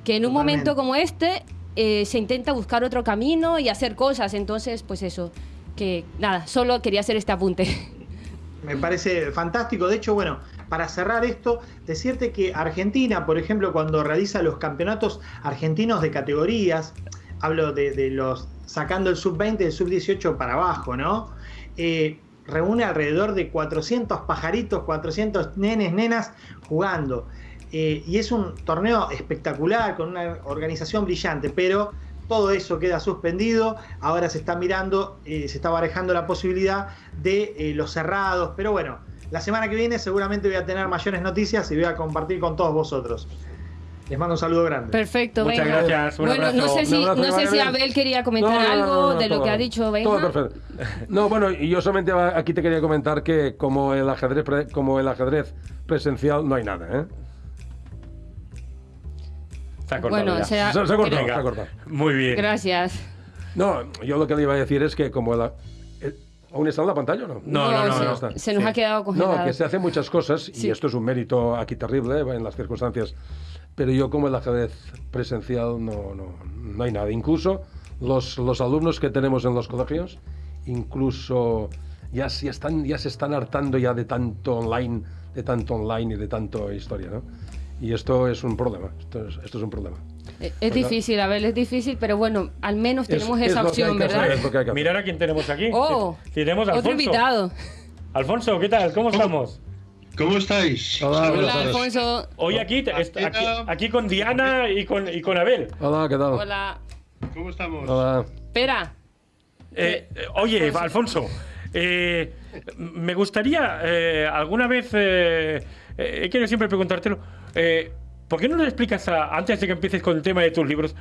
Que en un momento como este eh, se intenta buscar otro camino y hacer cosas. Entonces, pues eso, que nada, solo quería hacer este apunte. (laughs) Me parece fantástico. De hecho, bueno, para cerrar esto, decirte que Argentina, por ejemplo, cuando realiza los campeonatos argentinos de categorías, hablo de, los sacando el sub-20 el sub-18 para abajo, ¿no? Eh, reúne alrededor de 400 pajaritos, 400 nenes, nenas jugando. Eh, y es un torneo espectacular, con una organización brillante, pero todo eso queda suspendido. Ahora se está mirando, eh, se está barajando la posibilidad de los cerrados, pero bueno, la semana que viene seguramente voy a tener mayores noticias y voy a compartir con todos vosotros. Les mando un saludo grande. Perfecto, Muchas gracias. bueno, no sé, si, no sé si Abel quería comentar algo de lo que ha dicho Benja. Todo perfecto. No, bueno, y yo solamente aquí te quería comentar que como el ajedrez, como el ajedrez presencial no hay nada, ¿eh? Se ha cortado. Bueno, se ha, se, ha cortado, se ha cortado. Muy bien. Gracias. No, yo lo que le iba a decir es que como el, ¿Aún está en la pantalla o no? No, no, no. no, se, nos ha quedado congelado. No, que se hacen muchas cosas y esto es un mérito aquí terrible en las circunstancias pero yo como el ajedrez presencial no, no, no hay nada. Incluso los, los, alumnos que tenemos en los colegios, incluso ya, ya, están, ya se están hartando ya de tanto online, de tanto online y de tanto historia, ¿no? Y esto es un problema, esto es, esto es un problema. Eh, es, difícil, a ver, es difícil, pero bueno, al menos tenemos esa opción, ¿verdad? Mirar a quién tenemos aquí. Oh, tenemos a otro invitado. Alfonso, ¿qué tal? ¿Cómo estamos? ¿Cómo estáis? Hola, Hola Alfonso. Hoy aquí, aquí, con Diana y con, y con Abel. Hola, ¿qué tal? Hola. ¿Cómo estamos? Hola. Espera. Eh, oye, Alfonso, eh, me gustaría eh, alguna vez, he querido siempre preguntártelo, ¿por qué no nos explicas, antes de que empieces con el tema de tus libros,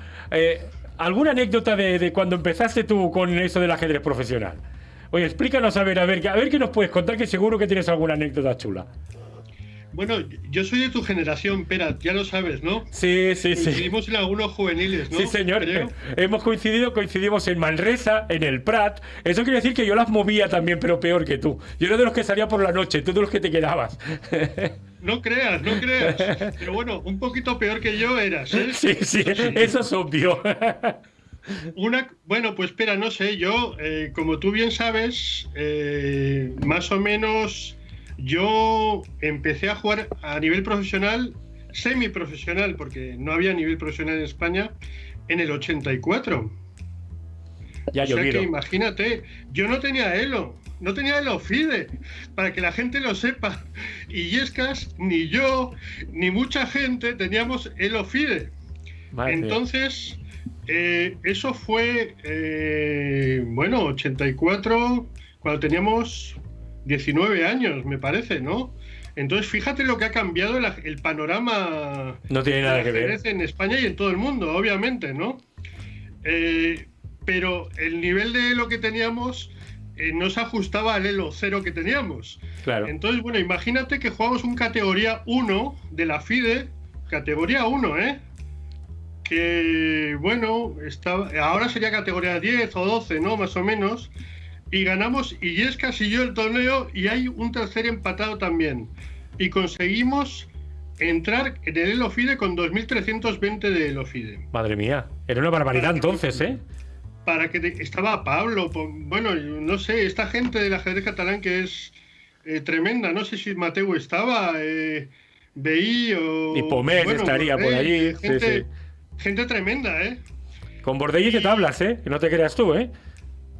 alguna anécdota de, de cuando empezaste tú con eso del ajedrez profesional? Oye, explícanos a ver, a ver, a ver qué nos puedes contar, que seguro que tienes alguna anécdota chula. Bueno, yo soy de tu generación, Pera, ya lo sabes, ¿no? Sí, sí, sí. Coincidimos en algunos juveniles, ¿no? Sí, señor. Hemos coincidido, coincidimos en Manresa, en el Prat. Eso quiere decir que yo las movía también, pero peor que tú. Yo era de los que salía por la noche, tú de los que te quedabas. (laughs) No creas, no creas. Pero bueno, un poquito peor que yo eras, ¿eh? Sí, sí, eso es obvio. (laughs) Una, bueno, pues espera, no sé, yo, eh, como tú bien sabes, eh, más o menos yo empecé a jugar a nivel profesional, semiprofesional, porque no había nivel profesional en España, en el 84. Ya o sea que imagínate, yo no tenía Elo, no tenía Elo FIDE, para que la gente lo sepa. Y Yescas, ni yo, ni mucha gente teníamos Elo FIDE. Entonces, eh, eso fue, eh, bueno, 84, cuando teníamos 19 años, me parece, ¿no? Entonces, fíjate lo que ha cambiado el, panorama no tiene nada que ver. en España y en todo el mundo, obviamente, ¿no? Eh, pero el nivel de lo que teníamos eh, no se ajustaba al Elo cero que teníamos. Claro. Entonces, bueno, imagínate que jugamos un categoría 1 de la FIDE, categoría 1, ¿eh? Que, bueno, estaba, ahora sería categoría 10 o 12, ¿no? Más o menos. Y ganamos, y es casi yo el torneo, y hay un tercer empatado también. Y conseguimos entrar en el Elo FIDE con 2.320 de Elo FIDE. Madre mía, era una barbaridad entonces, ¿eh? para que estaba Pablo, bueno, no sé, esta gente del ajedrez catalán que es eh, tremenda, no sé si Mateo estaba, eh, Veí o... Y Pomés estaría por allí. Gente, gente tremenda, ¿eh? Con Bordelli que te hablas, ¿eh? Que no te creas tú, ¿eh?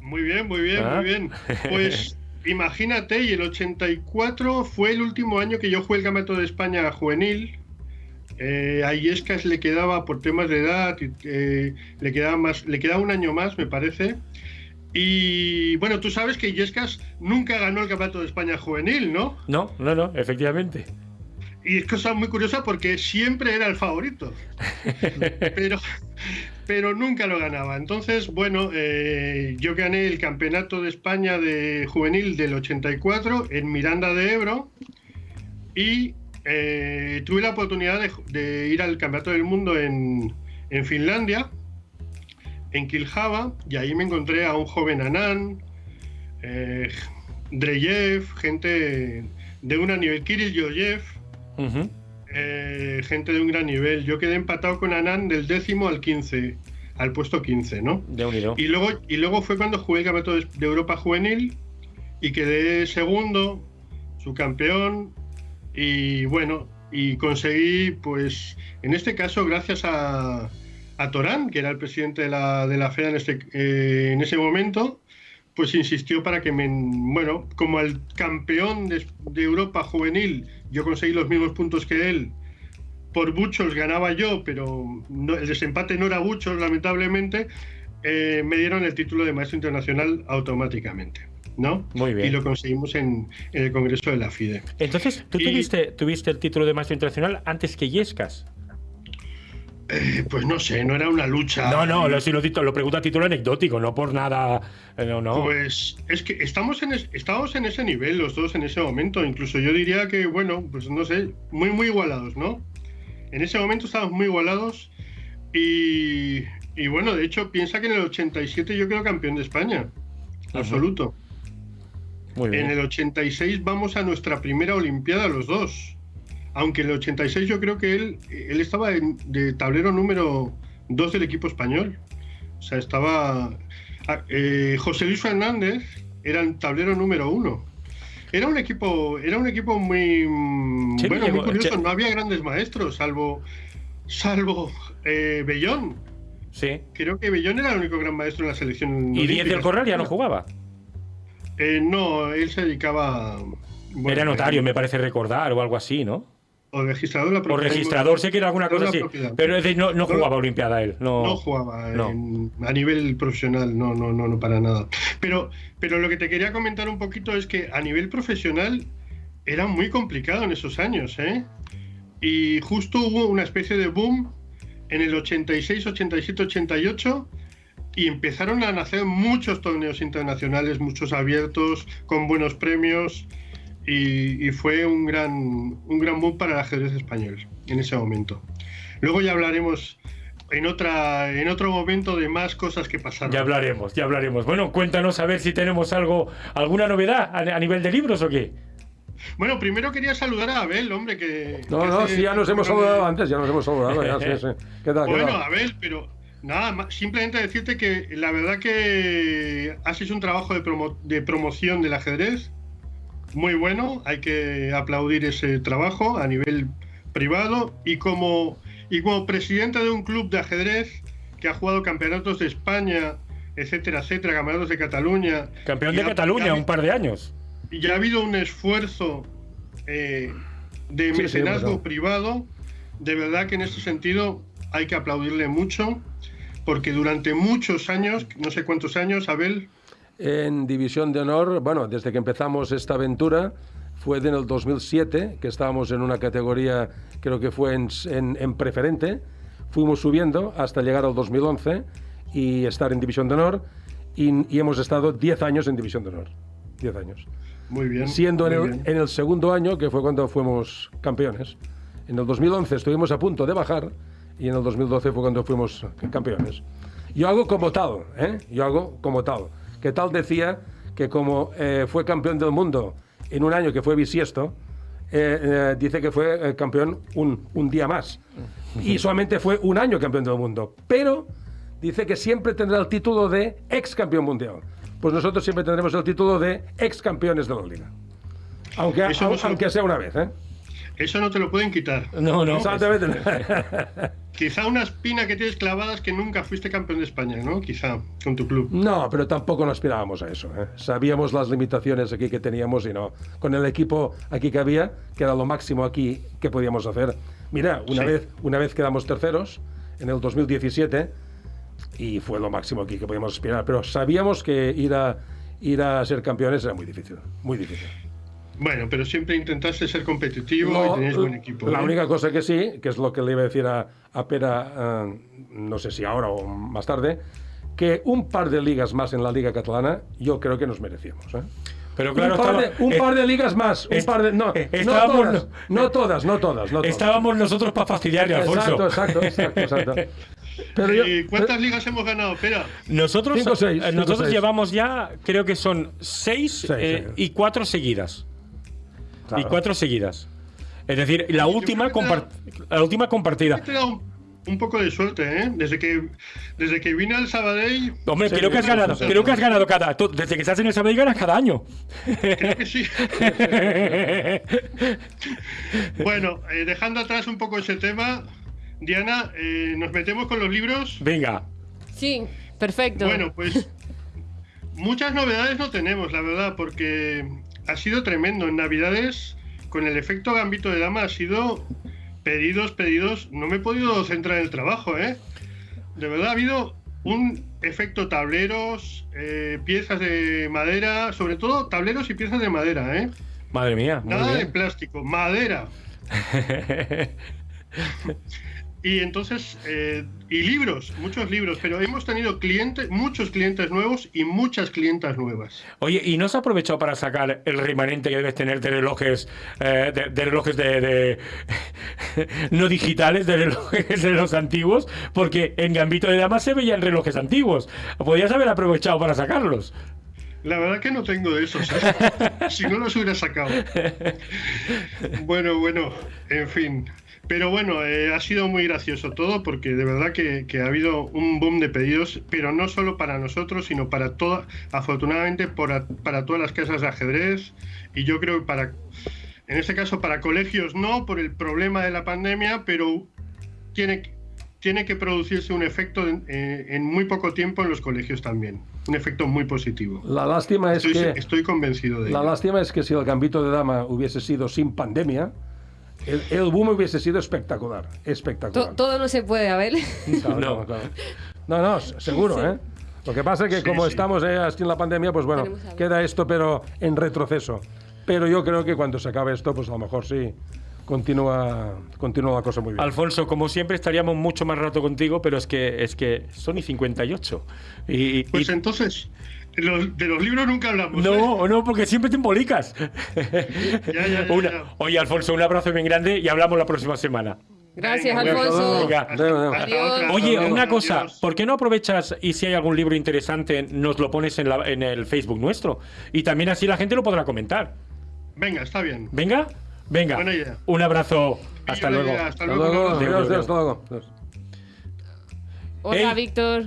Muy bien, muy bien, muy ah. bien. Pues (laughs) imagínate, y el 84 fue el último año que yo jugué el Campeonato de España juvenil eh, a Iescas le quedaba por temas de edad, eh, le quedaba más, le quedaba un año más, me parece. Y bueno, tú sabes que Iescas nunca ganó el Campeonato de España juvenil, ¿no? No, no, no, efectivamente. Y es cosa muy curiosa porque siempre era el favorito. (laughs) pero, pero nunca lo ganaba. Entonces, bueno, eh, yo gané el Campeonato de España de Juvenil del 84 en Miranda de Ebro. Y eh, tuve la oportunidad de, ir al Campeonato del Mundo en, Finlandia, en Kiljava, y ahí me encontré a un joven Anán, eh, Dreyev, gente de un gran nivel, Kirill Yoyev, eh, gente de un gran nivel. Yo quedé empatado con Anán del décimo al 15, al puesto 15, ¿no? y, luego, y luego fue cuando jugué el Campeonato de, Europa Juvenil y quedé segundo, su campeón, y bueno, y conseguí, pues, en este caso, gracias a, a Torán, que era el presidente de la, de la FEA en, este, eh, en ese momento, pues insistió para que me, bueno, como el campeón de, Europa juvenil, yo conseguí los mismos puntos que él, por muchos ganaba yo, pero el desempate no era muchos, lamentablemente, eh, me dieron el título de maestro internacional automáticamente. ¿no? Muy bien. Y lo conseguimos en, el Congreso de la FIDE. Entonces, ¿tú tuviste, tuviste el título de maestro internacional antes que Yescas? Eh, pues no sé, no era una lucha. No, no, lo, lo, lo pregunto a título anecdótico, no por nada. Eh, no, no. Pues es que estamos en, estamos en ese nivel los dos en ese momento. Incluso yo diría que, bueno, pues no sé, muy, muy igualados, ¿no? En ese momento estábamos muy igualados y, y bueno, de hecho, piensa que en el 87 yo quedo campeón de España. Absoluto. En el 86 vamos a nuestra primera Olimpiada los dos. Aunque en el 86 yo creo que él, él estaba de tablero número 2 del equipo español. O sea, estaba... Ah, eh, José Luis Fernández era el tablero número 1. Era un equipo, era un equipo muy, bueno, muy curioso. No había grandes maestros, salvo, salvo eh, Bellón. Sí. Creo que Bellón era el único gran maestro en la selección. ¿Y Díaz del Corral ya no jugaba? Eh, no, él se dedicaba. era notario, me parece recordar, o algo así, ¿no? O registrador. o registrador, sé que era alguna cosa así. Pero no, no, jugaba Olimpiada él. No, no jugaba a nivel profesional, no, no, no, no, para nada. Pero, pero lo que te quería comentar un poquito es que a nivel profesional era muy complicado en esos años, ¿eh? Y justo hubo una especie de boom en el 86, 87, 88 y empezaron a nacer muchos torneos internacionales, muchos abiertos, con buenos premios, y, fue un gran, un gran boom para el ajedrez español en ese momento. Luego ya hablaremos en, otra, en otro momento de más cosas que pasaron. Ya hablaremos, ya hablaremos. Bueno, cuéntanos a ver si tenemos algo, alguna novedad a, nivel de libros o qué. Bueno, primero quería saludar a Abel, hombre, que... No, no, sí, ya nos hemos saludado antes, ya nos hemos saludado, ya, sí, (laughs) sí. ¿Qué tal, bueno, Abel, pero Nada, simplemente decirte que la verdad que has hecho un trabajo de, promoción del ajedrez muy bueno, hay que aplaudir ese trabajo a nivel privado y como, y como presidente de un club de ajedrez que ha jugado campeonatos de España, etcétera, etcétera, campeonatos de Cataluña. Campeón de ha- Cataluña, ha- un par de años. Y ya ha habido un esfuerzo eh, de Sí, sí, mecenazgo bueno. privado. De verdad que en este sentido hay que aplaudirle mucho, porque durante muchos años, no sé cuántos años, Abel, En División de Honor, bueno, desde que empezamos esta aventura, fue en el 2007, que estábamos en una categoría, creo que fue en, en- en preferente, fuimos subiendo hasta llegar al 2011 y estar en División de Honor, y, y hemos estado 10 años en División de Honor. 10 años. muy bien. Siendo en muy el, bien. en el segundo año, que fue cuando fuimos campeones. En el 2011 estuvimos a punto de bajar y en el 2012 fue cuando fuimos campeones. Yo hago como tal, ¿eh? Yo hago como tal. Que tal decía que como eh, fue campeón del mundo en un año que fue bisiesto, eh, eh, dice que fue eh, campeón un, un día más. Y (laughs) solamente fue un año campeón del mundo. Pero dice que siempre tendrá el título de ex campeón mundial. Pues nosotros siempre tendremos el título de ex campeones de la liga. Aunque, Eso aunque sea una vez, ¿eh? Eso no te lo pueden quitar. No, no. Exactamente. Quizá una espina que tienes clavada es que nunca fuiste campeón de España, ¿no? Quizá, con tu club. No, pero tampoco nos aspirábamos a eso. ¿eh? Sabíamos las limitaciones aquí que teníamos y no. Con el equipo aquí que había, que era lo máximo aquí que podíamos hacer. Mira, una, Sí. vez, una vez quedamos terceros en el 2017 y fue lo máximo aquí que podíamos aspirar. Pero sabíamos que ir a, ir a ser campeones era muy difícil. Muy difícil. Bueno, pero siempre intentaste ser competitivo No, y tenías buen equipo. La ¿eh? única cosa que sí, que es lo que le iba a decir a, a Pera, eh, no sé si ahora o más tarde, que un par de ligas más en la Liga Catalana yo creo que nos merecíamos. ¿eh? Pero claro, un, par estaba- de, un eh, par de ligas más, un par de... No, eh, no todas, no todas, no todas, no todas. Estábamos nosotros para fastidiarle, Alfonso. Exacto, exacto, exacto, exacto. (laughs) Pero yo- ¿Y cuántas ligas hemos ganado? Espera. Nosotros, Cinco, seis, eh, cinco, nosotros seis. llevamos ya, creo que son seis, Seis, eh, seis. y cuatro seguidas. Claro. Y cuatro seguidas. Es decir, la última, compar- la última compartida. Te he dado un, poco de suerte, ¿eh? Desde que, desde que vine al Sabadell, Hombre, Sí, creo que has ganado, sí, sí. creo que has ganado cada. tú- Desde que estás en el Sabadell ganas cada año. creo que sí. (laughs) bueno, eh, dejando atrás un poco ese tema, Diana, eh, ¿nos metemos con los libros? Venga. Sí, perfecto. Bueno, pues muchas novedades no tenemos, la verdad, porque ha sido tremendo. En Navidades, con el efecto gambito de dama, ha sido pedidos, pedidos. No me he podido centrar en el trabajo, ¿eh? De verdad, ha habido un efecto tableros, eh, piezas de madera, sobre todo tableros y piezas de madera, ¿eh? Madre mía. Nada de plástico, madera. (laughs) Y entonces, eh, y libros, muchos libros, pero hemos tenido clientes, muchos clientes nuevos y muchas clientas nuevas. Oye, ¿y no has aprovechado para sacar el remanente que debes tener de relojes, eh, de, de relojes de, de- (laughs) no digitales, de relojes de los antiguos? Porque en Gambito de Dama se veían relojes antiguos. Podrías haber aprovechado para sacarlos. La verdad que no tengo de esos, ¿eh? (laughs) si no los hubiera sacado. Bueno, bueno, en fin. Pero bueno, eh, ha sido muy gracioso todo porque de verdad que, que ha habido un boom de pedidos, pero no solo para nosotros, sino para todas, afortunadamente para, para todas las casas de ajedrez y yo creo que para, en este caso para colegios no, por el problema de la pandemia, pero tiene, que- tiene que producirse un efecto en, eh, en muy poco tiempo en los colegios también, un efecto muy positivo. La lástima es Estoy, que... estoy convencido de La ello. lástima es que si el gambito de dama hubiese sido sin pandemia, el, el boom hubiese sido espectacular. To- Espectacular. todo no se puede, Abel. Claro, No. claro, claro. No, seguro, ¿eh? Lo que pasa es que Sí, como sí. estamos eh, así en la pandemia, pues bueno, queda esto, pero en retroceso. Pero yo creo que cuando se acabe esto, pues a lo mejor sí, continúa, continúa la cosa muy bien. Alfonso, como siempre, estaríamos mucho más rato contigo, pero es que, es que son y 58. Y, y- Pues entonces, los- de los libros nunca hablamos. ¿eh? No, no, porque siempre te embolicas. Ya, ya, ya, Una- ya. Oye, Alfonso, un abrazo bien grande y hablamos la próxima semana. Gracias, Venga, Alfonso. Venga. Adiós. Oye, una cosa. ¿por qué no aprovechas y si hay algún libro interesante nos lo pones en, la- en el Facebook nuestro? Y también así la gente lo podrá comentar. Venga, está bien. ¿Venga? Venga. Buena idea. Un abrazo. Hasta luego. idea, Hasta Hasta luego. luego, Carlos. Adiós, adiós, adiós. hasta luego. Adiós. Hola, Hey. Víctor.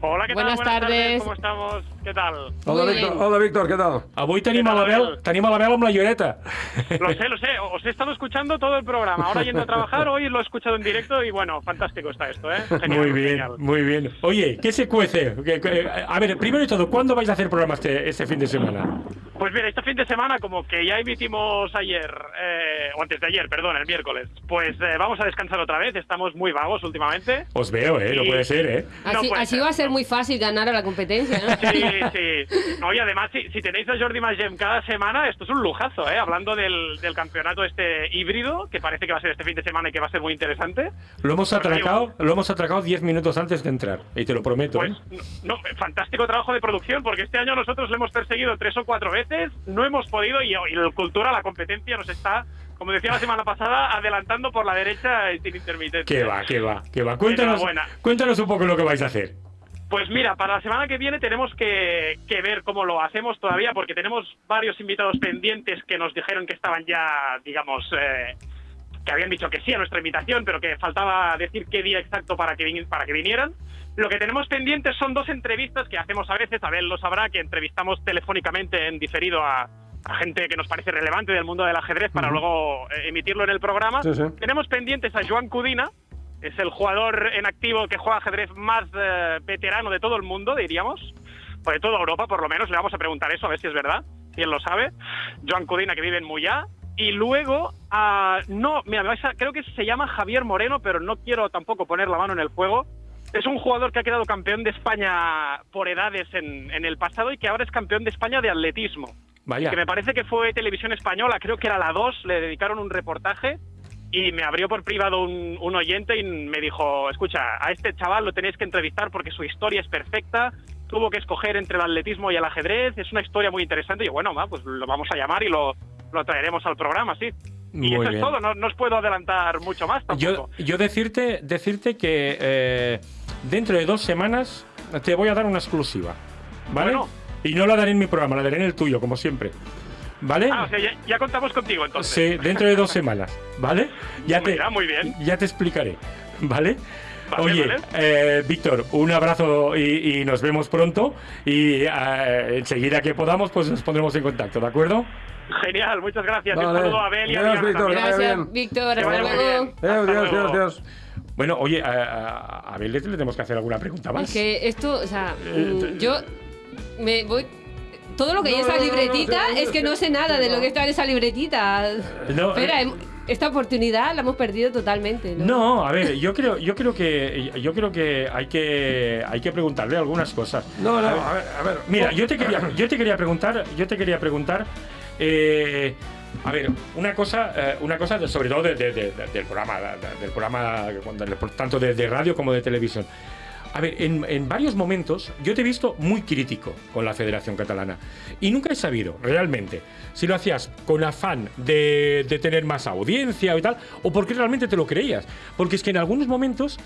Hola, ¿qué Buenas tal? tardes. ¿Cómo estamos? Què tal? Hola, Víctor. Hola, Víctor, ¿qué tal? Avui tenim a tal, l'Abel, Abel? tenim a l'Abel amb la lloreta. Lo sé, lo sé, os he estado escuchando todo el programa. Ahora yendo a trabajar, hoy lo he escuchado en directo y bueno, fantástico está esto, ¿eh? (laughs) Genial, muy bien, genial. muy bien. Oye, ¿qué se cuece? A ver, primero de todo, ¿cuándo vais a hacer programa este, este fin de semana? Pues mira, este fin de semana, como que ya emitimos ayer, eh, o antes de ayer, perdón, el miércoles, pues eh, vamos a descansar otra vez. Estamos muy vagos últimamente. Os veo, ¿eh? No puede ser, ¿eh? No Así, puede así ser. va a ser muy fácil ganar a la competencia, ¿no? Sí, sí. No, y además, si, si tenéis a Jordi Magem cada semana, esto es un lujazo, ¿eh? Hablando del, del campeonato este híbrido, que parece que va a ser este fin de semana y que va a ser muy interesante. Lo hemos atracado, lo hemos atracado 10 minutos antes de entrar. Y te lo prometo, Pues, ¿eh? no, no, fantástico trabajo de producción, porque este año nosotros lo hemos perseguido tres o cuatro veces, no hemos podido, y, y el Cultura, la competencia, nos está, como decía la semana pasada, adelantando por la derecha sin intermitencia. Que va, que va, que va. Cuéntanos, cuéntanos un poco lo que vais a hacer. Pues mira, para la semana que viene tenemos que, que ver cómo lo hacemos todavía, porque tenemos varios invitados pendientes que nos dijeron que estaban ya, digamos, eh, que habían dicho que sí a nuestra invitación, pero que faltaba decir qué día exacto para que, para que vinieran. Lo que tenemos pendientes son dos entrevistas que hacemos a veces, Abel lo sabrá, que entrevistamos telefónicamente en diferido a, a gente que nos parece relevante del mundo del ajedrez para luego eh, emitirlo en el programa. Sí, sí. Tenemos pendientes a Joan Cudina, es el jugador en activo que juega ajedrez más eh, veterano de todo el mundo, diríamos, o de toda Europa por lo menos. Le vamos a preguntar eso, a ver si es verdad, si él lo sabe. Joan Cudina, que vive en Muyá. Y luego, ah, no, mira, me vais a- creo que se llama Javier Moreno, pero no quiero tampoco poner la mano en el fuego. Es un jugador que ha quedado campeón de España por edades en, en el pasado y que ahora es campeón de España de atletismo Vaya. que me parece que fue televisión española, creo que era la 2, le dedicaron un reportaje y me abrió por privado un, un oyente y me dijo, escucha, a este chaval lo tenéis que entrevistar porque su historia es perfecta, tuvo que escoger entre el atletismo y el ajedrez, es una historia muy interesante y yo, bueno, va, pues lo vamos a llamar y lo, lo traeremos al programa, sí. Y eso bien. es todo, no, no os puedo adelantar mucho más Yo, tampoco. yo decirte, decirte que eh, dentro de dos semanas te voy a dar una exclusiva. ¿Vale? Bueno. Y no la daré en mi programa, la daré en el tuyo, como siempre. ¿Vale? Ah, o sea, ya, ya contamos contigo entonces. Sí, dentro de dos semanas, ¿vale? Ya te, Mira, muy bien. Ya te explicaré, ¿vale? Vale, Oye, vale. eh, Víctor, un abrazo y, y nos vemos pronto. Y eh, enseguida que podamos, pues nos pondremos en contacto, ¿de acuerdo? Genial, muchas gracias. Un Vale. saludo a Abel y a Víctor. Gracias, bien. Víctor. Hasta luego. Dios. Dios, Dios. Bueno, oye, a, a, a Abel le tenemos que hacer alguna pregunta más. Es que esto, o sea, Eh, yo me voy. Todo lo que hay en No, esa no, no, no, libretita es que no sé nada de lo que está en esa libretita. No, Espera, eh, hem- esta oportunidad la hemos perdido totalmente. ¿no? No, a ver, yo creo, yo creo que yo creo que hay que hay que preguntarle algunas cosas. No, no, a ver, a ver. Mira, yo te quería, yo te quería preguntar, yo te quería preguntar, eh, a ver, una cosa, eh, una cosa de- sobre todo de- de- de- de- del programa, de- de- del programa, tanto de, de radio como de televisión. A ver, en, en varios momentos yo te he visto muy crítico con la Federación Catalana y nunca he sabido realmente si lo hacías con afán de, de tener más audiencia y tal o porque realmente te lo creías. Porque es que en algunos momentos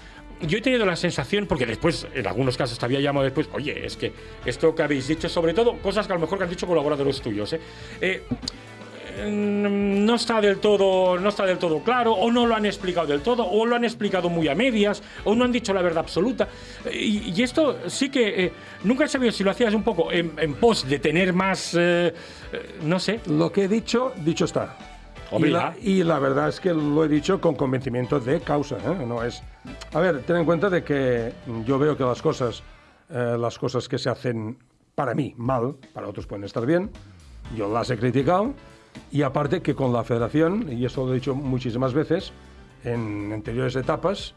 yo he tenido la sensación, porque después, en algunos casos te había llamado después, oye, es que esto que habéis dicho, sobre todo cosas que a lo mejor que han dicho colaboradores tuyos, ¿eh? Eh, no está del todo no está del todo claro o no lo han explicado del todo o lo han explicado muy a medias o no han dicho la verdad absoluta y, y esto sí que eh, nunca he sabido si lo hacías un poco en, en pos de tener más eh, eh, no sé Lo que he dicho, dicho está. Y, la, ya. y la verdad es que lo he dicho con convencimiento de causa. ¿eh? No es. A ver, ten en cuenta de que yo veo que las cosas, las cosas que se hacen para mí mal, para otros pueden estar bien. Yo las he criticado y aparte que con la Federación y eso lo he dicho muchísimas veces en anteriores etapas.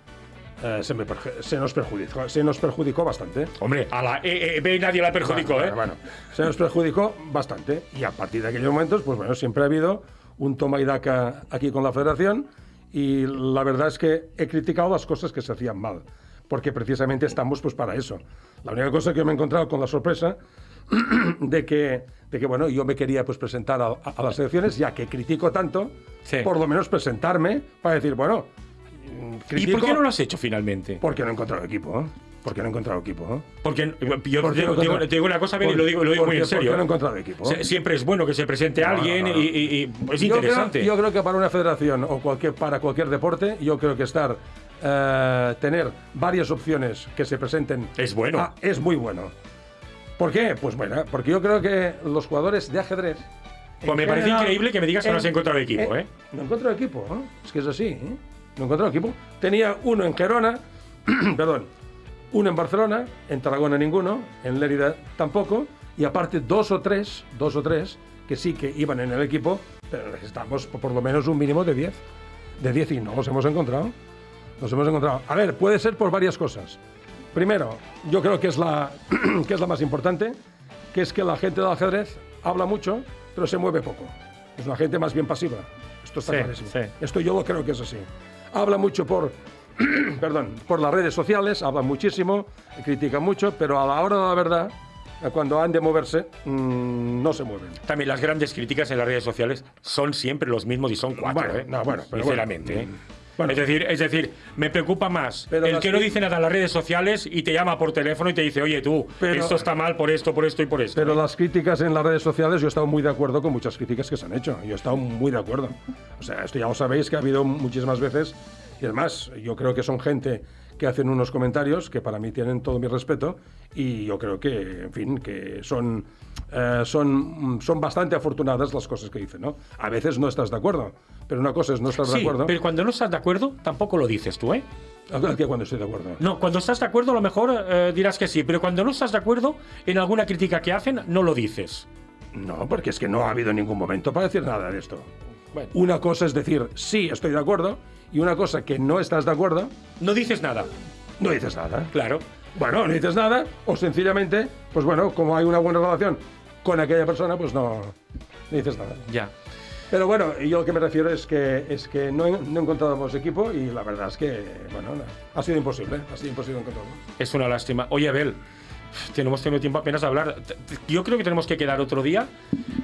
eh, se, me perju- se nos perjudicó, se nos perjudicó bastante. hombre a la EEB nadie la perjudicó Bueno, ¿eh? bueno, se nos perjudicó bastante. Y a partir de aquellos momentos, pues bueno, siempre ha habido un toma y daca aquí con la federación. Y la verdad es que he criticado las cosas que se hacían mal. Porque precisamente estamos pues para eso. La única cosa que me he encontrado con la sorpresa (clears throat) de que, de que bueno, yo me quería pues presentar a, a las elecciones, ya que critico tanto, Sí. por lo menos presentarme para decir, bueno, mm, ¿y critico por qué no lo has hecho finalmente? porque no he encontrado equipo. Porque no he encontrado equipo, porque yo ¿Por digo, no digo- digo una cosa Ben, y lo digo, lo digo muy en serio porque no he encontrado equipo. Sie- siempre es bueno que se presente No, alguien no. Y, y- y es Yo creo- interesante Yo creo, que para una federación o cualquier, para cualquier deporte, yo creo que estar, eh, tener varias opciones que se presenten Es bueno. ah, es muy bueno. ¿Por qué? Pues bueno, porque yo creo que los jugadores de ajedrez. Pues en me parece general, increíble que me digas que no has en- encontrado equipo, ¿eh? No he encontrado equipo, ¿eh? es que es así. ¿eh? No encontrado equipo. Tenía uno en Gerona, (clears throat) perdón, uno en Barcelona, en Tarragona ninguno, en Lérida tampoco, y aparte dos o tres, dos o tres que sí que iban en el equipo, pero necesitamos por lo menos un mínimo de 10. De 10 y no los hemos encontrado. Los hemos encontrado. A ver, puede ser por varias cosas. Primero, yo creo que es la, (clears throat) que es la más importante, que es que la gente del ajedrez habla mucho, pero se mueve poco. Es una gente más bien pasiva. Esto está Sí, clarísimo. sí. Esto yo lo creo que es así. Habla mucho por, (clears throat) perdón, por las redes sociales, habla muchísimo, critica mucho, pero a la hora de la verdad, cuando han de moverse, mm, no se mueven. También las grandes críticas en las redes sociales son siempre los mismos y son cuatro, Bueno, ¿eh? no, bueno, pero sinceramente, bueno. ¿eh? Bueno. es decir, es decir, me preocupa más Pero el que no dice nada en las redes sociales y te llama por teléfono y te dice, oye tú, Pero- esto está mal por esto, por esto y por esto. Pero ¿eh? las críticas en las redes sociales, yo he estado muy de acuerdo con muchas críticas que se han hecho. Yo he estado muy de acuerdo. O sea, esto ya lo sabéis que ha habido muchísimas veces. Y además, yo creo que son gente que hacen unos comentarios que para mí tienen todo mi respeto. Y yo creo que, en fin, que son, eh, son, son bastante afortunadas las cosas que dicen, ¿no? A veces no estás de acuerdo. Pero una cosa es no estar de acuerdo. pero cuando no estás de acuerdo, tampoco lo dices tú, ¿eh? que cuando estoy de acuerdo. No, cuando estás de acuerdo a lo mejor eh, dirás que sí, pero cuando no estás de acuerdo en alguna crítica que hacen, no lo dices. No, porque es que no ha habido ningún momento para decir nada de esto. Bueno. Una cosa es decir, sí, estoy de acuerdo, y una cosa que no estás de acuerdo, No dices nada, no dices nada. claro. Bueno, no dices nada, o sencillamente, pues bueno, como hay una buena relación con aquella persona, pues no, no dices nada. Ya. Pero bueno, yo lo que me refiero es que, es que no, he- no encontrábamos equipo y la verdad es que, bueno, no, ha sido imposible, ha sido imposible encontrarlo. Es una lástima. Oye, Abel, tenemos tenido tiempo apenas de hablar. Yo creo que tenemos que quedar otro día,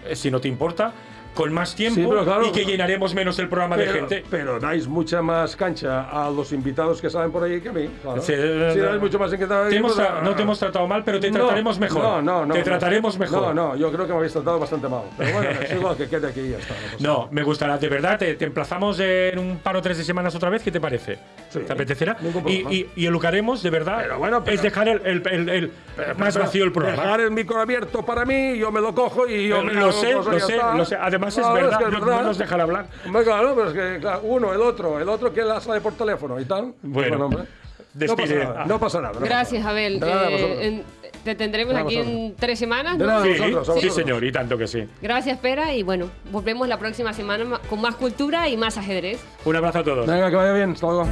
eh, si no te importa, con más tiempo Sí, pero claro, y que llenaremos menos el programa de gente. pero dais mucha más cancha a los invitados que salen por ahí que a mí. Claro. Sí, dais mucho más tra- no te hemos tratado mal, pero te No, trataremos mejor. No, no, no. Te trataremos mejor. No, no, yo creo que me habéis tratado bastante mal. Pero bueno, (laughs) es igual que quede aquí y ya está. No, me gustará, de verdad. Te, te emplazamos en un par o tres de semanas otra vez. ¿Qué te parece? ¿Te apetecerá? Y, y, Lucaremos, de verdad, Pero bueno, pero- es dejar el, el- el- el- más vacío el programa. Dejar el micro abierto para mí, yo me lo cojo y yo me lo sé, lo sé, lo sé. Además es Claro, verdad, que es no- verdad. no nos dejan hablar. Hombre, claro, pero es que claro, uno, el otro, el otro que la sale por teléfono y tal. Bueno, no pasa despide. nada, no pasa nada. no pasa Gracias, nada. Abel. Nada, Eh, te tendremos aquí en tres semanas. ¿no? nada, Sí, vosotros, sí, señor, y tanto que sí. Gracias, Pera. Y bueno, volvemos la próxima semana ma- con más cultura y más ajedrez. Un abrazo a todos. Venga, que vaya bien, hasta luego.